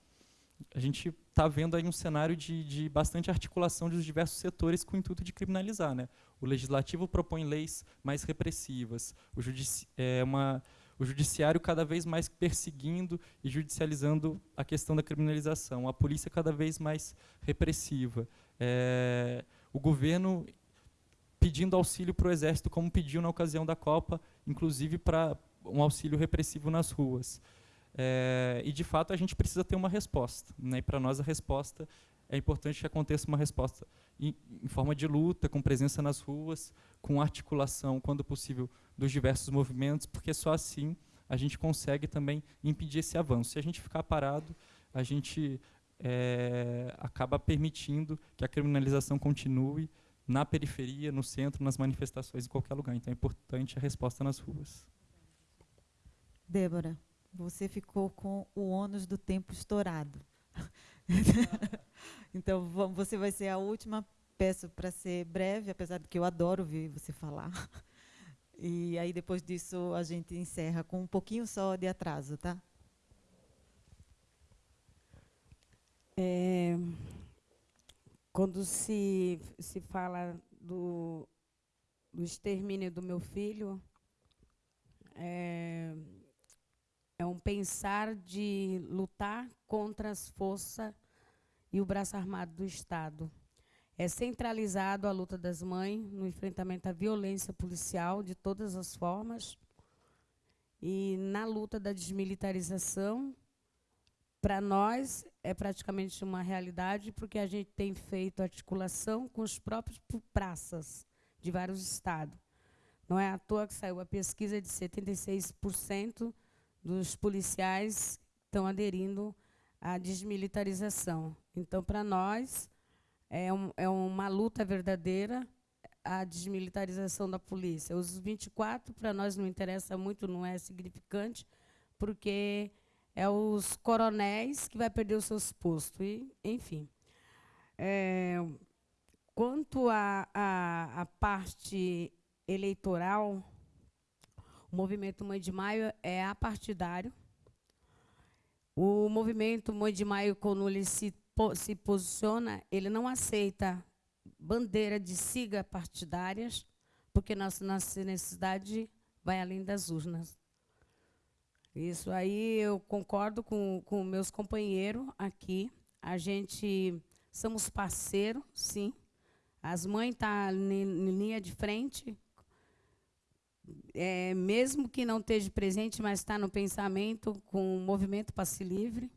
a gente está vendo aí um cenário de, de, bastante articulação dos diversos setores com o intuito de criminalizar. Né? O legislativo propõe leis mais repressivas, o, judici é uma, o judiciário cada vez mais perseguindo e judicializando a questão da criminalização, a polícia cada vez mais repressiva, é, o governo pedindo auxílio para o Exército, como pediu na ocasião da Copa, inclusive para um auxílio repressivo nas ruas. É, e, de fato, a gente precisa ter uma resposta. Né? E, para nós, a resposta é importante que aconteça uma resposta em, em, forma de luta, com presença nas ruas, com articulação, quando possível, dos diversos movimentos, porque só assim a gente consegue também impedir esse avanço. Se a gente ficar parado, a gente é, acaba permitindo que a criminalização continue na periferia, no centro, nas manifestações, em qualquer lugar. Então é importante a resposta nas ruas. Débora, você ficou com o ônus do tempo estourado. *laughs* então você vai ser a última. Peço para ser breve, apesar de que eu adoro ouvir você falar. *laughs* E aí depois disso a gente encerra com um pouquinho só de atraso, tá? É, quando se, se fala do, do extermínio do meu filho, é, é um pensar de lutar contra as forças e o braço armado do Estado. É centralizado a luta das mães no enfrentamento à violência policial de todas as formas e na luta da desmilitarização para nós é praticamente uma realidade, porque a gente tem feito articulação com os próprios praças de vários estados. Não é à toa que saiu a pesquisa de 76% dos policiais estão aderindo à desmilitarização. Então, para nós, é, um, é uma luta verdadeira a desmilitarização da polícia. Os 24, para nós, não interessa muito, não é significante, porque é os coronéis que vai perder os seus postos. E, enfim. É, quanto à parte eleitoral, o movimento Mãe de Maio é apartidário. O movimento Mãe de Maio, quando ele se, se posiciona, ele não aceita bandeira de siga partidárias, porque nossa, nossa necessidade vai além das urnas. Isso aí eu concordo com, com meus companheiros aqui. A gente somos parceiros, sim. As mães estão tá em linha de frente, é, mesmo que não esteja presente, mas está no pensamento com o movimento Passe Livre.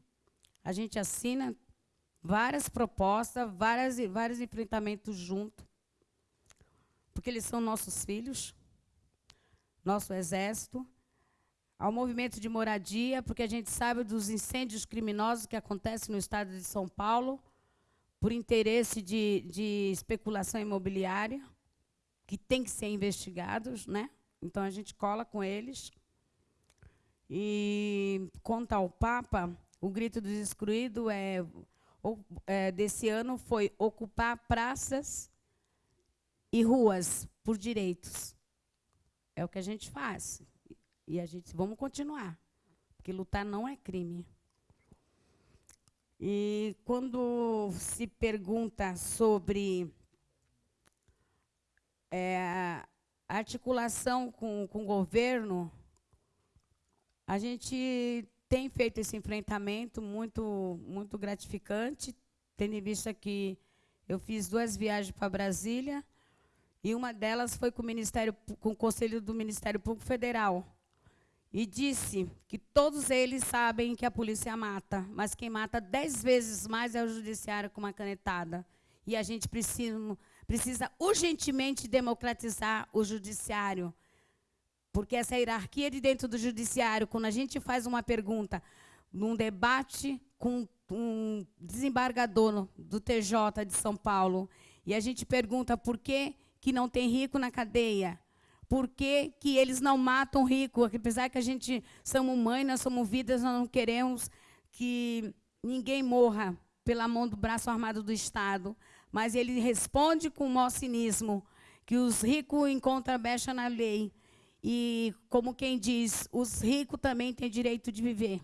A gente assina várias propostas, várias, vários enfrentamentos juntos, porque eles são nossos filhos. nosso exército, ao movimento de moradia, porque a gente sabe dos incêndios criminosos que acontecem no estado de São Paulo, por interesse de, de especulação imobiliária, que tem que ser investigados, né? Então a gente cola com eles. E quanto ao Papa, o grito dos excluídos é, é, desse ano foi ocupar praças e ruas por direitos. É o que a gente faz. E a gente vamos continuar, porque lutar não é crime. E quando se pergunta sobre é, articulação com, com o governo, a gente tem feito esse enfrentamento muito, muito gratificante, tendo em vista que eu fiz duas viagens para Brasília, e uma delas foi com o, Ministério, com o Conselho do Ministério Público Federal, e disse que todos eles sabem que a polícia mata, mas quem mata dez vezes mais é o judiciário com uma canetada. E a gente precisa, precisa urgentemente democratizar o judiciário. Porque essa hierarquia de dentro do judiciário, quando a gente faz uma pergunta num debate com um desembargador do TJ de São Paulo, e a gente pergunta por que, que não tem rico na cadeia, por que, que eles não matam rico? Apesar que a gente somos mãe, nós somos vidas, nós não queremos que ninguém morra pela mão do braço armado do Estado. Mas ele responde com o maior cinismo, que os ricos encontram brecha na lei. E, como quem diz, os ricos também têm direito de viver.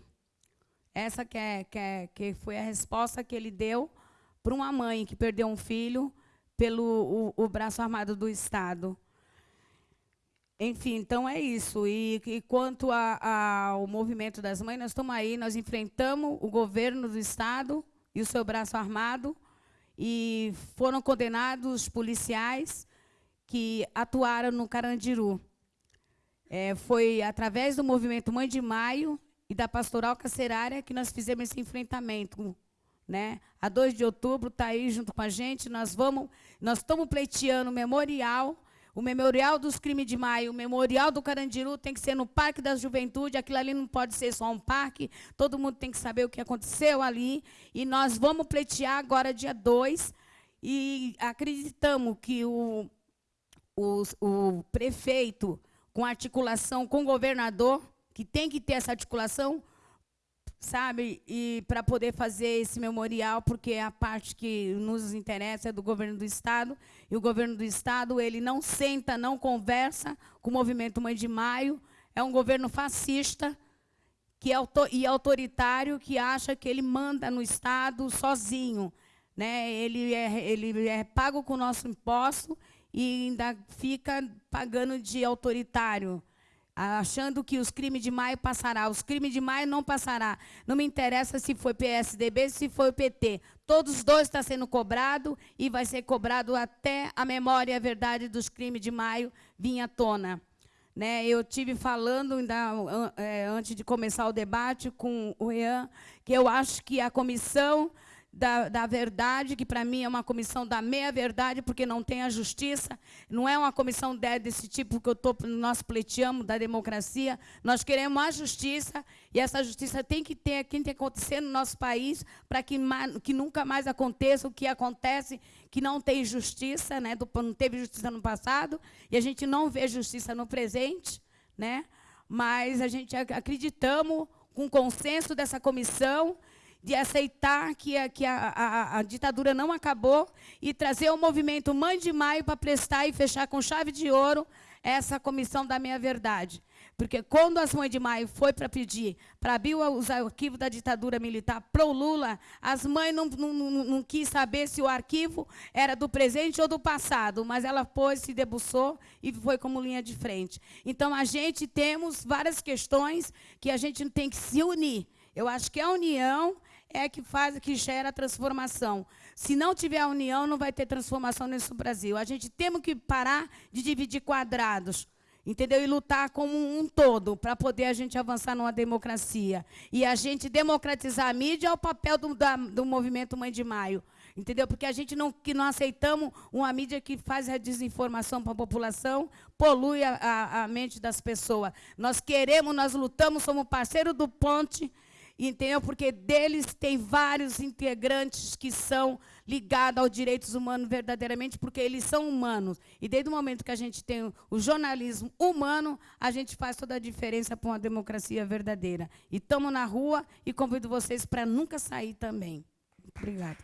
Essa que, é, que, é, que foi a resposta que ele deu para uma mãe que perdeu um filho pelo o, o braço armado do Estado. Enfim, então é isso. E, e quanto a, ao movimento das mães, nós estamos aí, nós enfrentamos o governo do Estado e o seu braço armado, e foram condenados policiais que atuaram no Carandiru. É, foi através do movimento Mãe de Maio e da Pastoral Carcerária que nós fizemos esse enfrentamento. Né? A 2 de outubro está aí junto com a gente, nós vamos, nós estamos pleiteando o memorial o memorial dos crimes de maio, o memorial do Carandiru tem que ser no Parque da Juventude. Aquilo ali não pode ser só um parque. Todo mundo tem que saber o que aconteceu ali. E nós vamos pleitear agora, dia 2. E acreditamos que o, o, o prefeito, com articulação com o governador, que tem que ter essa articulação, sabe? E para poder fazer esse memorial, porque a parte que nos interessa é do governo do estado, e o governo do estado, ele não senta, não conversa com o movimento Mãe de Maio, é um governo fascista, que é e autoritário, que acha que ele manda no estado sozinho, né? Ele é ele é pago com o nosso imposto e ainda fica pagando de autoritário achando que os crimes de maio passará. Os crimes de maio não passará. Não me interessa se foi PSDB, se foi PT. Todos os dois estão sendo cobrado e vai ser cobrado até a memória e a verdade dos crimes de maio vir à tona. Né, eu tive falando ainda, é, antes de começar o debate com o Ian, que eu acho que a comissão da, da verdade, que para mim é uma comissão da meia-verdade, porque não tem a justiça. Não é uma comissão desse tipo que eu tô, nós pleiteamos, da democracia. Nós queremos a justiça, e essa justiça tem que ter, tem que acontecer no nosso país, para que, que nunca mais aconteça o que acontece, que não tem justiça, né? não teve justiça no passado, e a gente não vê justiça no presente, né? mas a gente acreditamos com o consenso dessa comissão de aceitar que, a, que a, a, a, ditadura não acabou e trazer o movimento Mãe de Maio para prestar e fechar com chave de ouro essa comissão da meia-verdade. Porque quando as mães de maio foi para pedir para abrir os arquivos da ditadura militar para o Lula, as mães não, não, não, não, quis saber se o arquivo era do presente ou do passado, mas ela pôs, se debuçou e foi como linha de frente. Então, a gente temos várias questões que a gente tem que se unir. Eu acho que a união é que faz, que gera a transformação. Se não tiver a união, não vai ter transformação nesse Brasil. A gente temos que parar de dividir quadrados, entendeu? E lutar como um todo para poder a gente avançar numa democracia. E a gente democratizar a mídia é o papel do, da, do movimento Mãe de Maio. Entendeu? Porque a gente não, que não aceitamos uma mídia que faz a desinformação para a população, polui a, a, a mente das pessoas. Nós queremos, nós lutamos, somos parceiro do Ponte, entendeu? Porque deles tem vários integrantes que são ligados aos direitos humanos verdadeiramente, porque eles são humanos. E desde o momento que a gente tem o jornalismo humano, a gente faz toda a diferença para uma democracia verdadeira. E estamos na rua e convido vocês para nunca sair também. Obrigada.